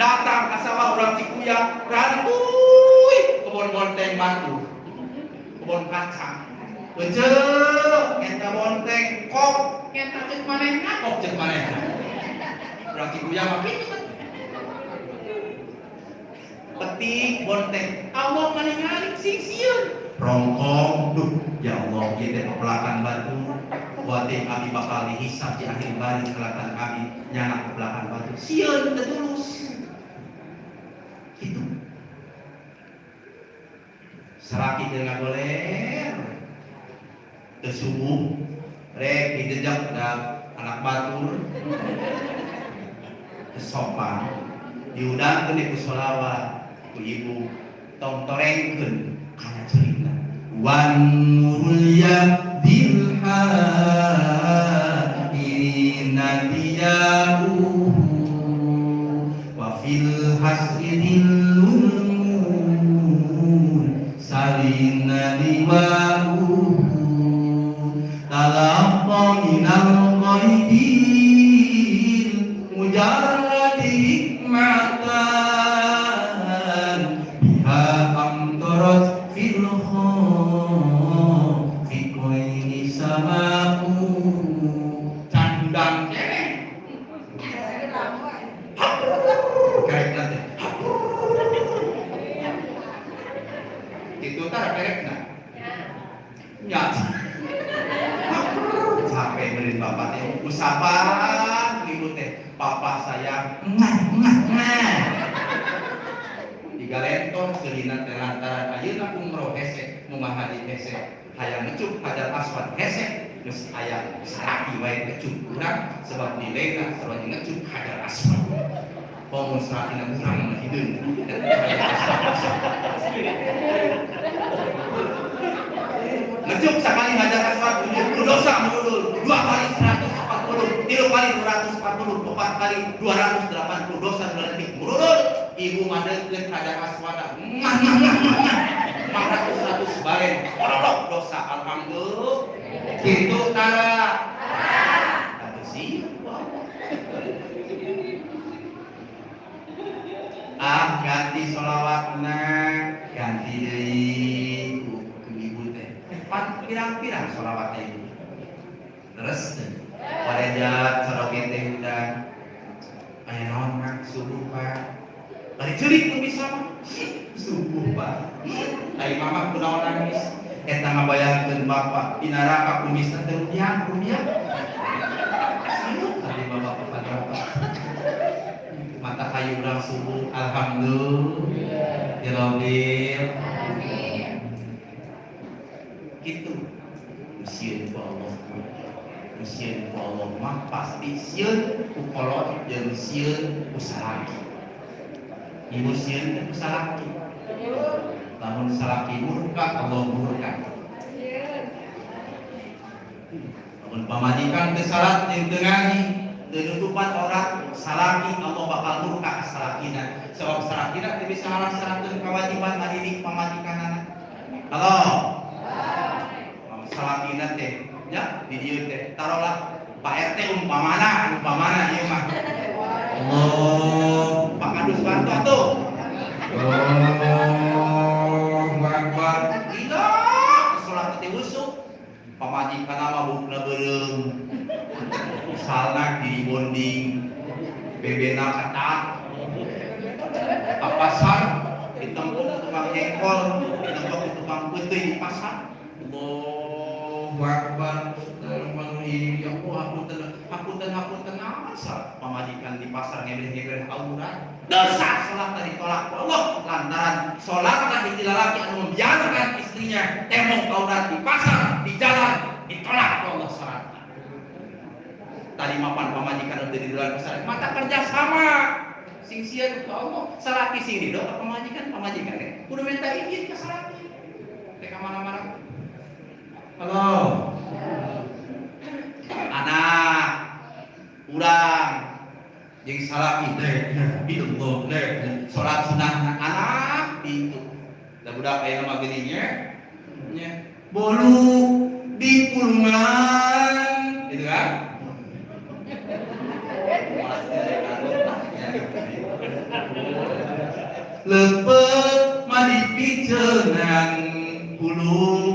datang ke sawah orang Cikuya rantuy kebun bonteng batu. Kebun kacang. Betul, kita bonteng kok, kita cek manehna, kok cek manehna. Orang Cikuya mah. Petik bonteng Allah maningali sing sieun rongkong. Duh ya Allah teh pepelakan batu. Buat teh kami bakal dihisap di akhir bari kelatan kami nyana pepelakan batu. Sieun teu tulus itu. Seraki ngagoler teu subuh. Rek dijejak da anak batur. Sopan. Diundangkeun di kusolawat ku ibu tong torengkeun. Cerita. Wan nurul yadil hadirina diyahu Allah. 280 dosa berarti murut ibu madegkeun kada aswada mah mah mah mah mah ratus ratus bareng orok dosa alhamdulillah. Itu tara. Tapi sih ah ganti solawatna ganti deui ibu teh. Pan pirang-pirang solawat ibu terus oleh jalan sorokin teh udah aya naon mak subuh pak bari ceurik nu bisa subuh pak ai mama kunaon nangis. Eta ngabayangkeun bapak di neraka kumisna teh rupiah rupiah tadi bapak bapak bapak mata kayu urang subuh alhamdulillah. Ya rabbil gitu usieun ku Allah usieun ku Allah mah pasti sieun ku kolot jeung sieun ku salaki ibu sieun teh ku salaki lamun salaki murka Allah murka. Lamun pamajikan teu salat jeung teu ngaji Denutupan orang salaki Allah bakal murka ka salakina sebab salakina teu bisa ngalaksanakeun kewajiban ngadidik pamajikanana halo? Salakina teh ya di dieu teh. Taruhlah Pak RT umpamana umpamana ieu mah. Allah Pak Kadus Bantu atuh. Allahu Akbar. Gila salat teh usuk pamajikan mah bukna beureum salna di bonding. Bebena ketat ke pasar? Ditempuk tukang jengkol ditempuk tukang putih. Pasar Allahu Akbar Bismillahirrahmanirrahim ya Allah hapunten hapunten hapunten asa pamajikan di pasar ngebeh-ngebeh aurat dosa salat tadi tolak Allah. Lantaran salat hiji lalaki anu membiarkan istrinya temok aurat di pasar di jalan ditolak Allah salat tadi mapan pamajikan udah di luar besar mata kerja sama. Sing sia ku Allah salaki sini dong pamajikan pamajikan ya. Kudu minta izin ke salaki teka mana-mana halo. Anak. Urang jeung salaki teh hidung teh salat sunah anak. Itu da budak aya mah geuning nya bolu di pulungan. Gitu kan? Lepet madi piceungan pulung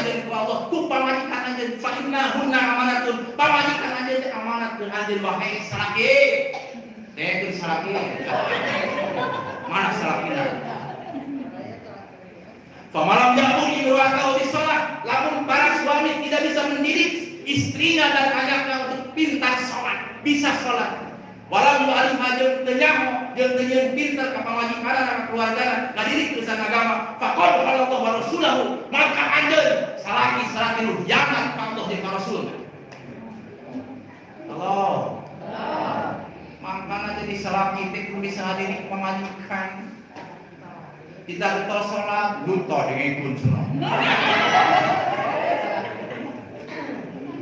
anjeun ku Allah. Ku pamajikan anjeun fa inna hunna amanatun pamajikan anjeun teh amanat. Keun anjeun wae salaki. Teh salaki. Mana salakina jabur imro'atahu di sholat. Lamun para suami tidak bisa mendidik istrinya dan anaknya untuk pintar sholat Bisa sholat Walau alim hajur tenyaho Jeung tenyeun pintar ke pamajikan dan keluarga Ngadidik urusan agama. Fakol Allah wa rasulahu Maka anjeun salaki salaki ka Allah jeung ka Rasul. Halo Makanya jadi salaki teh kudu bisa hadirin pamajikan kita betul sholat luto dengan pun sholat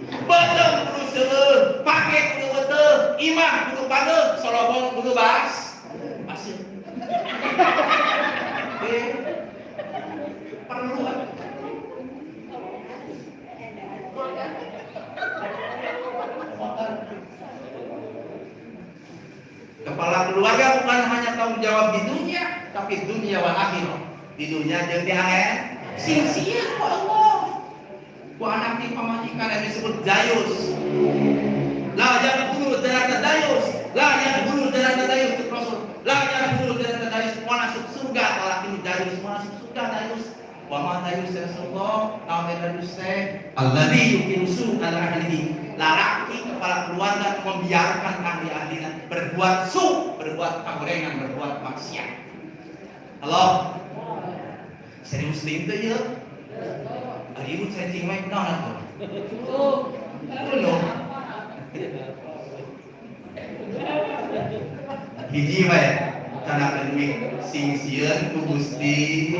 betul kudu seueur pake kudu betul. Imah kudu pade solobong kudu bas. Asih Eh, perlu. Kepala keluarga bukan hanya tanggung jawab di dunia, tapi dunia wal akhirah. Di dunia jeung di akhirat. Sing sia Allah. Ku anak di pamajikan yang disebut dayus. La jangan bulu derata dayus. La jangan bulu derata dayus itu Rasul. La jangan bulu derata dayus semua masuk surga. Kalau ini dayus semua masuk surga dayus. Wa ma dayus ya Rasulullah. Nawa dayus teh alladzi yukiru ala ahlihi. Laki kepala keluarga membiarkan ahli ahlinya berbuat su, berbuat kagorengan, berbuat maksiat. Halo? Serius tuh ya? Hari ibu saya cingmai kenal tuh. Kuno. Hiji wae karena kedui sing sieun ku Gusti.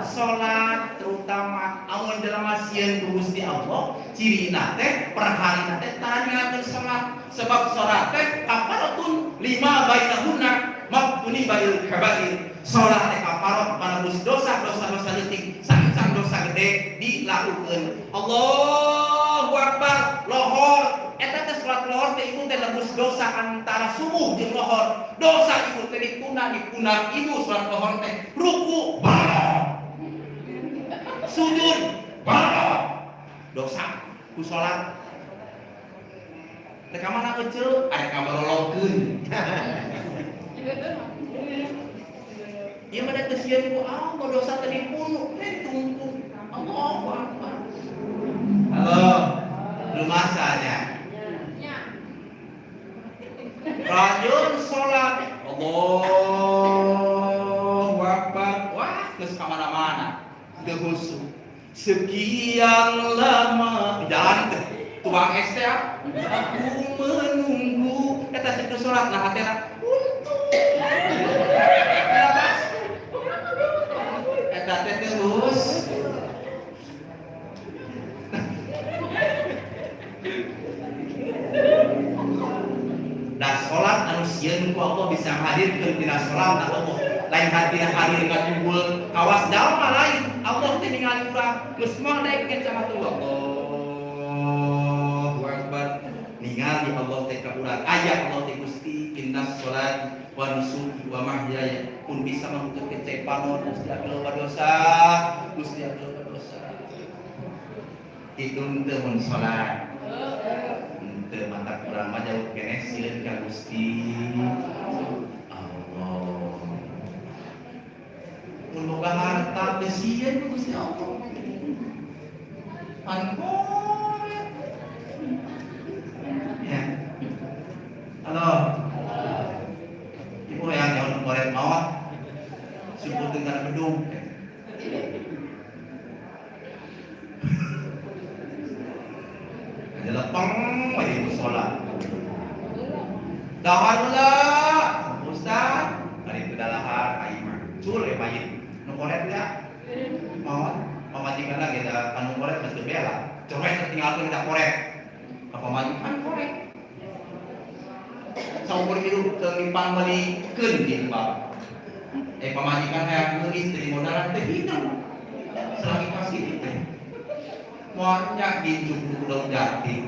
Salat terutama amun dalam sieun ku Gusti Allah. Cirina teh per harina teh tanya salat sebab salat teh kafaratun lima bainahunna maqtuni bail kabair salat teh kafarat panebus dosa dosa dosa leutik sancang dosa gede dilakukeun Allahu akbar lohor. Eta teh salat lohor teh ibu teh dosa antara subuh jeung lohor. Dosa ibu teh dikuna dikuna ibu salat lohor teh ruku bala. Sujud bala. Dosa ku salat. Teh ka mana kecil? Aya ka barolongkeun Mah teh sieun ku Allah dosa teh dipunuh teh tunggu. Allahu akbar Halo rumah saja Rajul sholat. Allahu Akbar. Wah, terus ke mana-mana. Udah khusyuk Sekian lama. Jalan teh Tuang es teh Aku menunggu. Kita cek sholat nah hatena Untung Eta teh terus sieun ku Allah bisa hadirkeun tina salat Allah lain hati hadir ka kumpul kawas daun lain. Allah teh ningali urang geus moal daek sama tuh Allahu Akbar. Ningali Allah teh ka urang. Aya Allah teh Gusti innas salat wa nusuki wa mahyaya. Pun bisa menuntut kecek panon Gusti loba dosa Gusti loba dosa itu teu mun salat teu mata kurang jauh kene sieun ka Gusti Allah mun boga harta teu sieun Gusti Allah. Angkor ya. Halo. Ibu yang jauh koret mawat syukur dengan bedung pang wajib musola lah ustaz hari itu dalahar aing mah cul ya mayit nu koret ya mau pamajikan lagi ada anu koret mesti bela coba tinggalkan kita koret apa majikan koret saumur hidup kelipang beli keun di bab eh pamajikan hayang nu istri modalan teh hidup selagi kasih itu Muanya dijuk buku daun jati.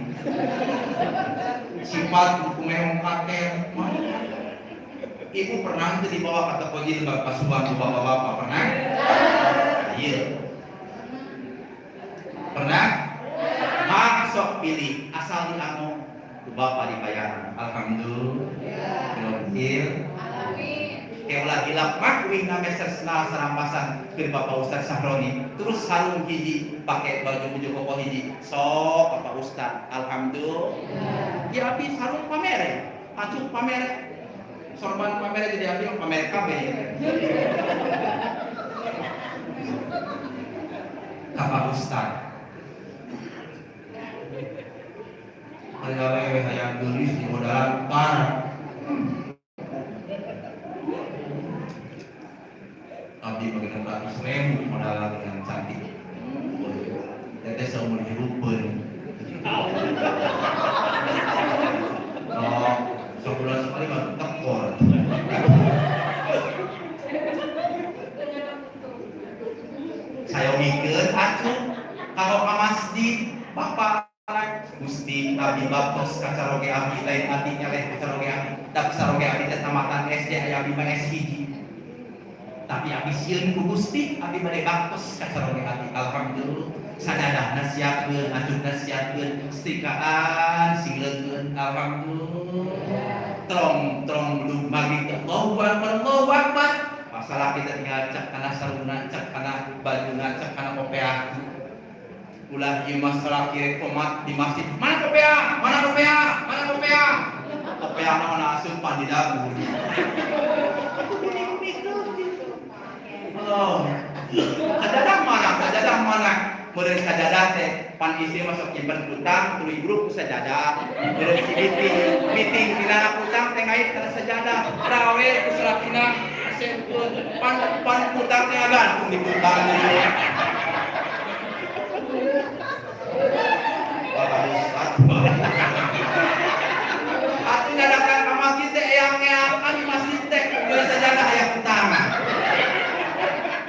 Sifat buku mehong kakek Ibu pernah itu dibawa kata pojil bapak subang ke bapak-bapak pernah? Iya. Pernah? Masuk pilih asal di anu bapak dibayar. Alhamdulillah Keulah hilap makuing na meser senal serampasan ke Bapak Ustaz Sahroni terus sarung hiji pakai baju baju koko hiji sok Bapak Ustaz Alhamdulillah ya abi sarung pamere acuh pamere sorban pamere jadi ambil pamere kabeh Bapak Ustaz Hayang hayang gelis di modal parah abdi tempat Islam modal dengan cantik? Teteh seumur hidup pun oh sebulan sekali mah tekor saya mikir atuh kalau ke masjid bapak Gusti Abi Bapos kacaroge abi lain artinya lain kacaroge abi tapi kacaroge abi teh tamatan SD aya abi mah hiji tapi abi sieun ku Gusti abi bade baktos abi alhamdulillah sadadahna siapkeun ajurna siapkeun setikaan singleunkeun alhamdulillah. Trong trong belum magi Allahu akbar Allahu masalah kita tinggal cek kana saruna cek kana bajuna cek kana kopea ulah ieu masalah kiri komat di masjid. Mana kopea mana kopea mana kopea kopea mana asupan di dapur Oh, sajadah mana? Sajadah mana? Meureun sajadah teh pan isi masuk nyimpen utang tuluy grup ku sajadah. Meureun si meeting, meeting dina utang teh ngait kana sajadah. Rawe ku salakina pan pan utang teh gantung di utang. Wah, Ustaz. Atuh nyadakan ka masjid teh eyang-eyang kan masjid teh meureun sajadah aya utang.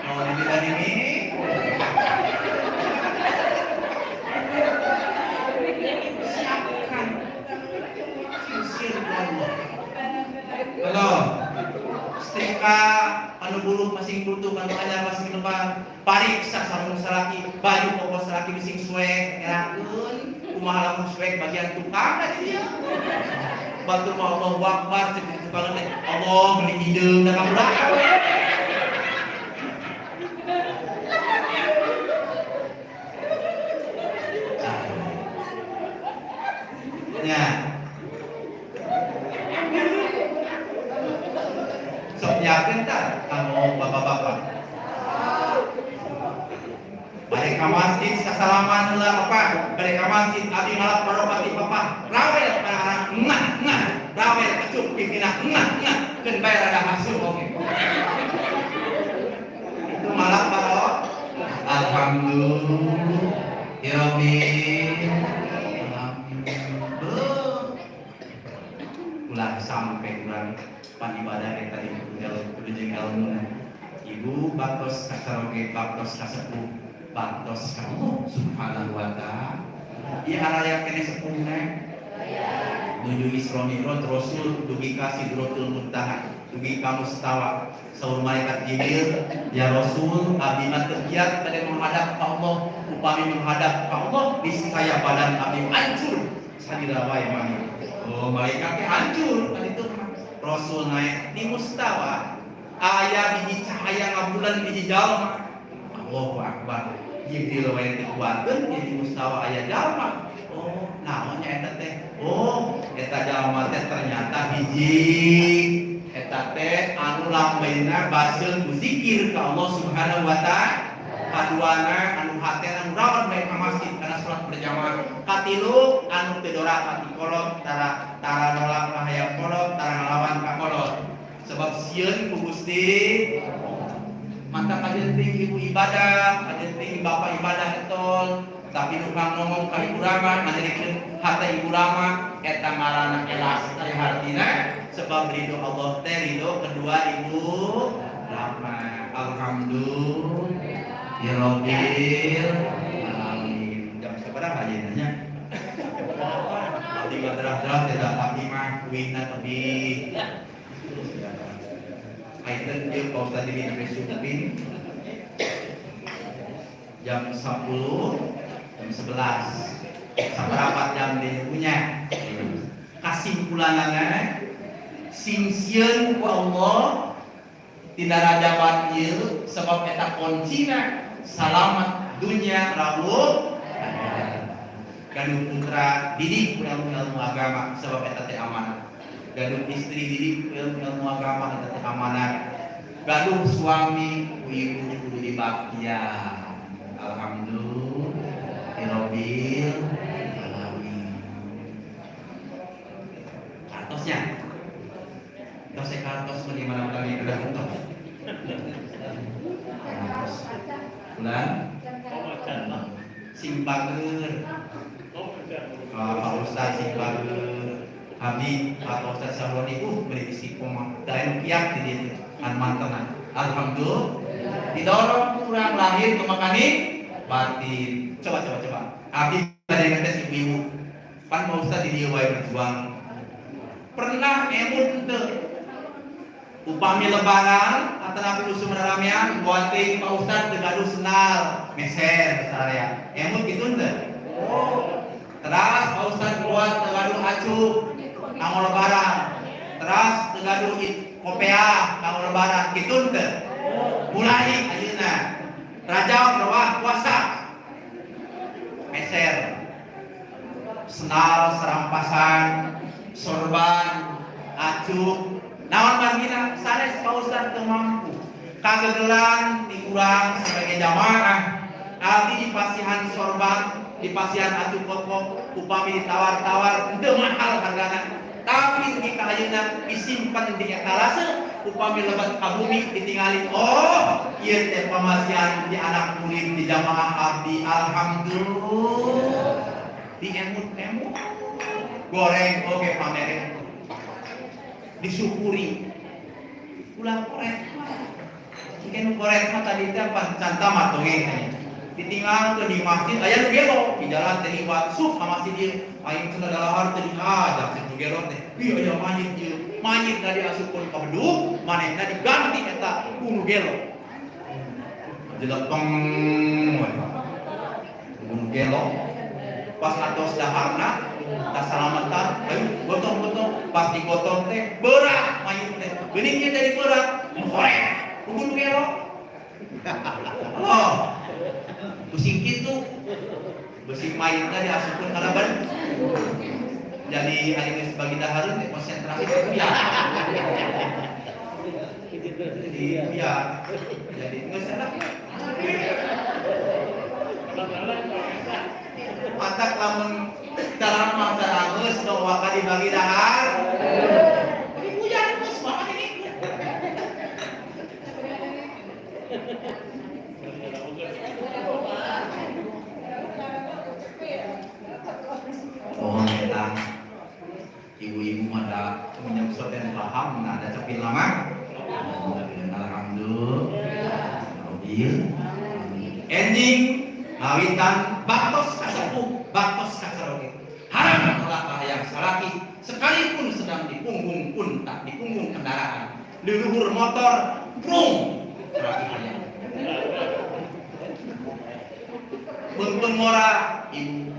Mau dibilang ini siapkan sisir Allah. Halo, setrika anu bulu masing butuh anu anyar masing depan pariksa sarung salaki? Baju koko salaki bising suek erakeun kumaha lamun suek bagian tukang da dia. Batur mah Allah wakbar cek tukang teh Allah beli hideung da kabudak Ya. Yakin tak kamu bapak-bapak? Ke masjid sasalaman heula apa? Ke masjid abdi ngalap barokati papa. Rawel para anak ngah ngah. Rawel kecuk pimpinan ngah ngah. Keun bae rada hasil oke. Itu malah barok. Alhamdulillah. Ya. Alhamdulillah. Ulah sampai kurang pan ibadah kita di kudu jeung ilmu ibu baktos kasaroge baktos kasepuh baktos ka Allah subhanahu wa ta'ala. Ieu haraya kene sepuhna nuju Isra Mi'raj Rasul dugi ka Sidratul Muntaha dugi ka Mustawa saur malaikat Jibril ya Rasul abdi mah teu giat pada menghadap ka Allah upami menghadap ka Allah niscaya badan abdi hancur. Sadira wae mah oh malaikat hancur kan itu Rasul naik. Di Mustawa. Ayah biji cahaya ngabulan biji jalma Allahu Akbar. Jibril wae teu kuatkeun jadi Mustawa aya jalma. Oh naonnya eta teh. Oh eta jalma teh ternyata biji. Eta teh anu lambeuna baseun ku zikir ka Allah Subhanahu wa taala kaduana anu hate anu rawat bae ka masjid kana salat berjamaah. Katilu anu teu dora hati kolot tara tara nolak ka hayang kolot tara ngalawan ka kolot. Sebab sieun ku Gusti mata kajenting ibu ibadah kajenting bapak ibadah etol tapi tukang ngomong ka ibu rama ngajarikeun hata ibu rama eta ngaranna elas ari hartina. Sebab ridho Allah teh ridho kedua ibu rama. Alhamdulillah rabbil alamin jam seberapa aja nanya tiga derah-derah tidak tapi mah kuina tapi Aitan kau tadi di Presupin jam 10 jam 11 seberapa jam dia punya. Kesimpulannya simsieun ku Allah. Tidak raja batil sebab eta kuncina selamat dunia rawuh gaduh putra didik ilmu ilmu agama sebab eta teh amanah. Gaduh istri didik ilmu ilmu agama eta teh amanah. Gaduh suami ku ibu kudu dibaktian alhamdulillah. Rabbil alamin. Kartosnya. Tos kartos bagaimana? Kami udah untuk bulan? Simbager Pak Ustaz simbager Habib atau Ustaz Sahroni uh beri isi koma dan kiat di ditu kan mantenan Alhamdulillah. Didorong kurang lahir ke makani batin coba coba coba. Habib dari kata si ibu pan Pak Ustaz di dia wae berjuang. Pernah emun teu upami lebaran atau nabi usum ramean buatin Pak Ustaz degaduh senal. Meser saraya emun gitu ente terus Pak Ustaz buat degaduh acuk kamu lebaran. Terus degaduh kopea kamu lebaran. Gitu ente mulai ayeuna raja rawah puasa. Meser. Senal serampasan sorban acuk naon bagina sanes Pak Ustaz teu mampu dikurang sebagai jamaah. Di pasihan sorban di pasihan acu pokok upami ditawar-tawar teu mahal hargana tapi di kaayuna disimpan di etalase upami lebat ka bumi ditinggali oh ieu teh pamasihan di anak murid di jamaah abdi alhamdulillah. Di emut-emut. Goreng oke pamerin disyukuri. Ulah korek. Jika nu korek mah tadi teh apa? Canta mah toge ditinggal tuh di masjid. Aya nu gelo. Di jalan teh liwat sup ka masjid ieu aing cenah dalahar teh diajak teh gelo teh. Ieu aya mayit ieu mayit tadi asupkeun ka bedug manehna diganti eta ku nu gelo. Jelepeng nu gelo. Pas atos daharna tak selamatan ayo gotong gotong teh berat mayit teh. Geningnya jadi berat korek kudu gelo oh pusing gitu. Besi mayit tadi asupun karena ban. Jadi hari bagi daharun teh konsentrasi ya jadi ya jadi nggak salah Matak lamun dalam mata angus dong waka dibagi dahar. Ini hujan terus banget ini. Mohon kita ibu-ibu ada menyebut dan paham nah ada cepil lama. Alhamdulillah. Ending ngawitan baktos kasepuh baktos kasaroge haram melakah yang salaki sekalipun sedang di punggung pun tak di punggung kendaraan. Leluhur motor brung teraki hayang mora ibu.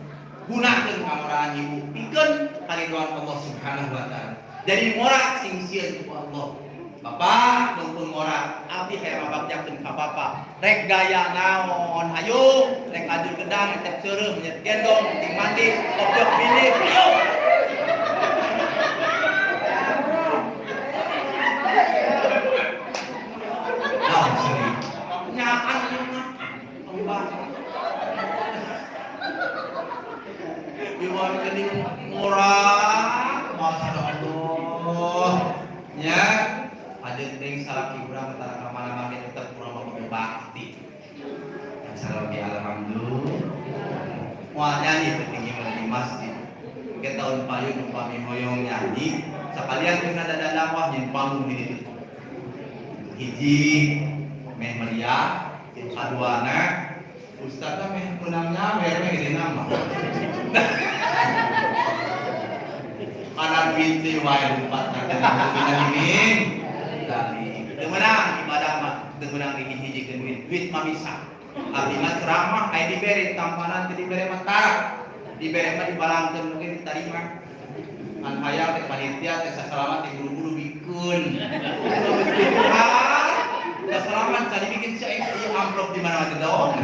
Gunakan kamoraan ibu. Pikeun kariduan Allah Subhanahu wa taala. Jadi mora sing sieun Allah. Bapak buntun mora abdi hayang mabakjakeun ka Bapak. Rek gaya naon hayu rek ajur gedang tep seureum nyet gendong ting mandi ayo. Nah, seri. Nyaan Allah. Iwan kening murah, masya Allah. Ya, ada yang salah kurang antara ke mana mana tetap kurang mau bakti. Yang salah di alhamdulillah. Wah nyanyi ketinggi di masjid. Kita tahun payung umpami nyanyi. Sekalian kena ada dakwah yang panggung situ. Hiji meh meriah, kedua anak, Ustaznya meh menangnya, meh meh gede nama. Duit sih wae lupa kita ini. Tapi demenang ibadah mah demenang ini hiji ke duit, duit mah bisa. Mah ceramah aya dibere tampanan teu dibere mah tarak. Dibere mah dibalangkeun mungkin diterima. Kan hayang teh panitia teh sasalamat teh buru-buru bikun. Udah selamat tadi bikin si ieu amplop di mana mana dong.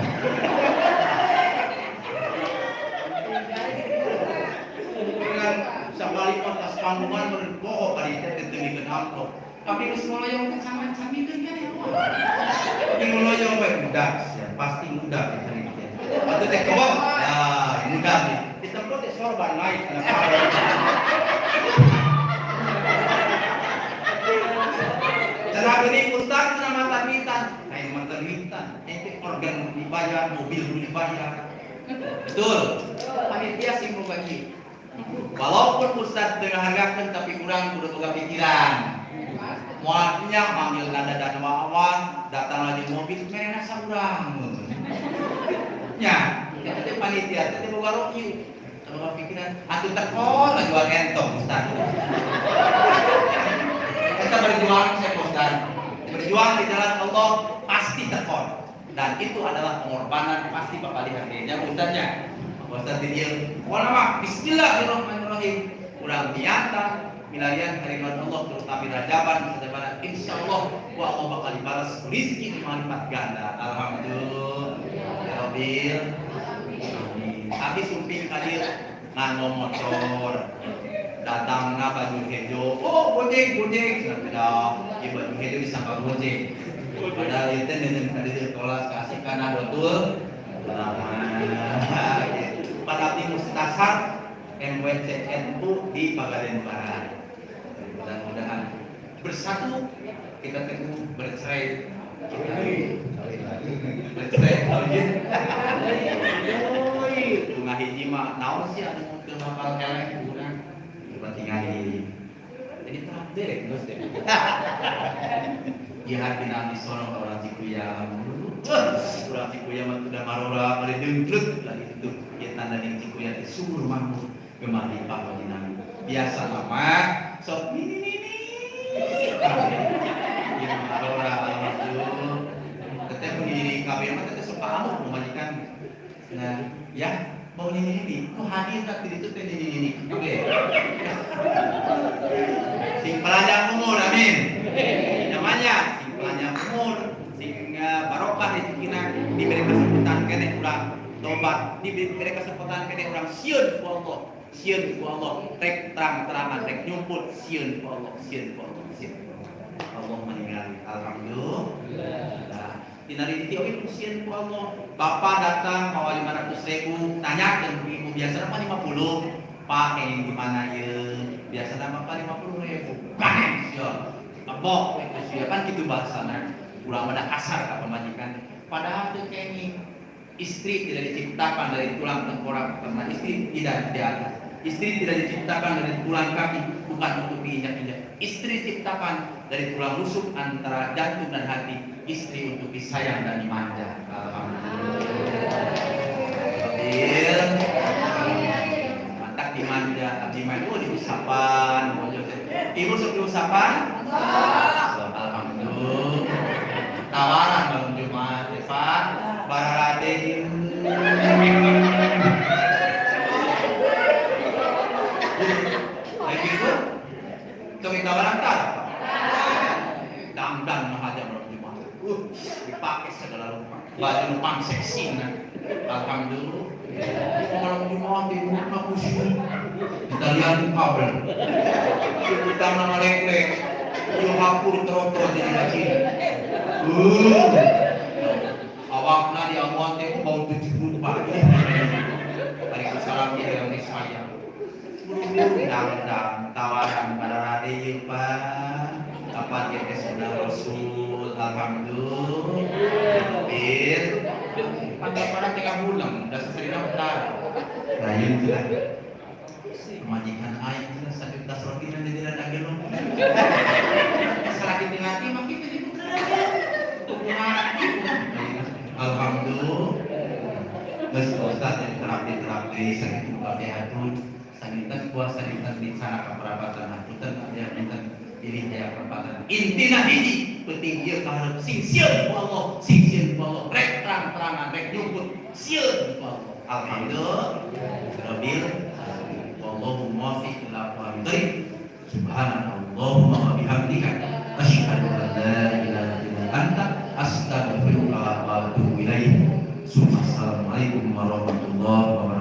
dengan sekali atas panggungan berbohong kali itu ketemu amplop. Tapi geus yang teh camikeun kan ya tapi yang bae ya pasti atau teh kebab ya mudah sorban naik Cara gini ustaz sama termitan, kayak termitan, ente organ dibayar, mobil dibayar, betul. Panitia sih bagi, Walaupun Ustaz dengan hargakan tapi kurang udah buka pikiran. Muatnya manggil nada dan wawan, datang lagi mobil, mereka saurang. Ya, tuh panitia, kita buka roki. Kalau pikiran, aku tekol lagi jual entong Ustaz. Kita berjuang saya Ustaz. Berjuang di jalan Allah pasti tekol. Dan itu adalah pengorbanan pasti bakal dihargainya Ustaznya. Ustaz dia, wala mah Bismillahirrahmanirrahim. Kurang bianta milarian kalimat Allah terutama rajaban rajaban insya Allah wa Allah bakal dibalas rezeki lipat ganda alhamdulillah ya Rabbil tapi sumping kadir ngano motor. Datang na baju hijau. Oh gojek gojek. Tidak ya baju hijau disangka gojek. Padahal itu dengan kadir kelas kasih karena betul. Lama pada tim mustasar MWCN itu di Pagaden Barat. Mudah-mudahan bersatu kita teguh bercerai. Bercerai kawin tengah hiji mah naon sih anu teu bakal elek kurang coba tinggal jadi traktir terus deh. Ya hati nabi sorong orang cikuya orang cikuya mah sudah marora mari dengkrut lagi itu. Ya tanda yang cikuya itu subur mampu kemari wajinami biasa lama sok ini ini ya marora alhamdulillah teteh kabeh mah teteh suka amuk memajikan. Nah ya mau ini ini mau hadir tak itu teh ini ini oke. Sing pelajar umur amin. Namanya sing pelajar umur sing barokah di cikina diberi kesempatan kene urang tobat diberi kesempatan kene urang sieun ku Allah sieun ku Allah. Rek terang-terangan rek nyumput sieun ku Allah sieun ku Allah sieun Allah. Meninggal alhamdulillah Dinari titi oke kusien ku Allah. Bapak datang bawa lima ratus ribu, tanya ke ibu biasa apa lima puluh, Pak yang gimana ya? Biasa lima puluh ribu, sih Abok itu sih kan gitu bahasanya. Ulang pada kasar ke pemajikan. Padahal tuh kayaknya istri tidak diciptakan dari tulang tengkorak karena istri tidak ada. Istri tidak diciptakan dari tulang kaki, bukan untuk diinjak-injak. Istri diciptakan dari tulang rusuk antara jantung dan hati. Istri untuk disayang dan dimanja. Mantap dimanja, abdi manja oh diusapan. Ibu sok diusapan? Alhamdulillah. Tawaran Bang Jumat, Pak. Barade. Lagi tawaran tak? Dangdan mahaja Bang Jumat. Uh, dipakai segala rupa. Baju numpang seksi nah. Alhamdulillah. Kalau Jumat di rumah khusyuk. Kita lihat di kabel. Kita nama lek-lek. Yo hapur trotor di masjid. Uh. Awakna di amuan teh bau tujuh puluh pagi. Hari kesalam dia yang saya. Dang-dang tawaran pada radio pak. Apa ke sunnah Rasul Alhamdulillah. Bir Pakai pada tiga bulan Udah sering daftar. Rayu itu lah Majikan air itu sakit tas roti dan tidak ada gelong Sakit hati makin jadi Alhamdulillah. Terus Ustaz yang terapi-terapi sakit buka hatun Puasa sanitan di sana keperabatan hatutan Dia minta diri dia perempatan intina hiji penting dia kaharep sing ku Allah sing ku Allah rek terang-terangan rek nyumput Allah alhamdulillah. Rabbil ila subhanallahumma wa bihamdika. Asyhadu an la ilaha illa anta. Assalamualaikum warahmatullahi wabarakatuh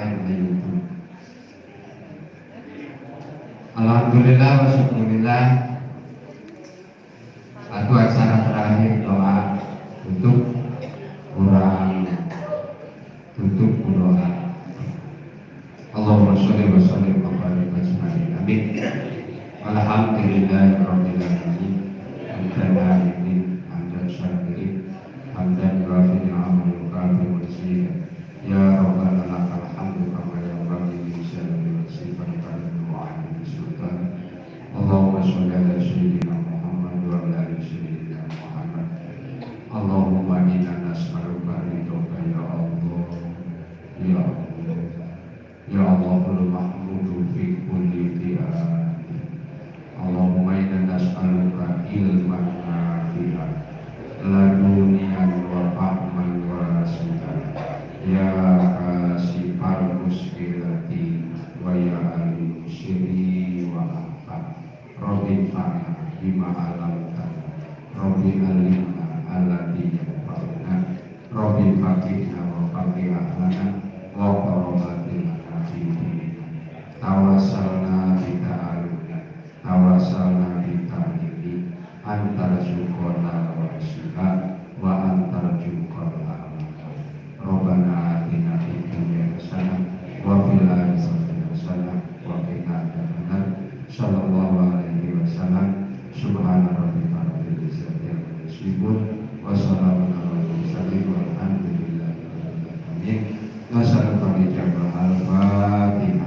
Misalnya di YouTube. Alhamdulillah wa syukurillah. Satu acara terakhir doa tutup kurang. Tutup doa Allahumma sholli wa sallim wa barik ajmain amin. Alhamdulillah Rabbil Alamin Hamdan Alimin Hamdan Syakirin Hamdan Yuafi Ni'amal Yukafi Mursida Ya Rabbana lakal hamdu kama yanbaghi li jalali wajhika wa karim wa ahli sultan Allahumma sholli ala sayyidina Muhammad wa ala ali sayyidina Muhammad Allahumma inna nas'aluka ridhoka ya Allah Ya Allah Ya Allahul Mahmudu fi kulli ti'an Allahumma inna nas'aluka ilman nafi'an. Ladunian wa fahman wa rasidan ya kasifal muskilati wa ya ali syiri wa afa Rabbi alamtana Rabbi alimna wasallam subhana rabbika rabbil izzati amma yasifun wa salamun mursalin walhamdulillahi rabbil alamin warahmatullahi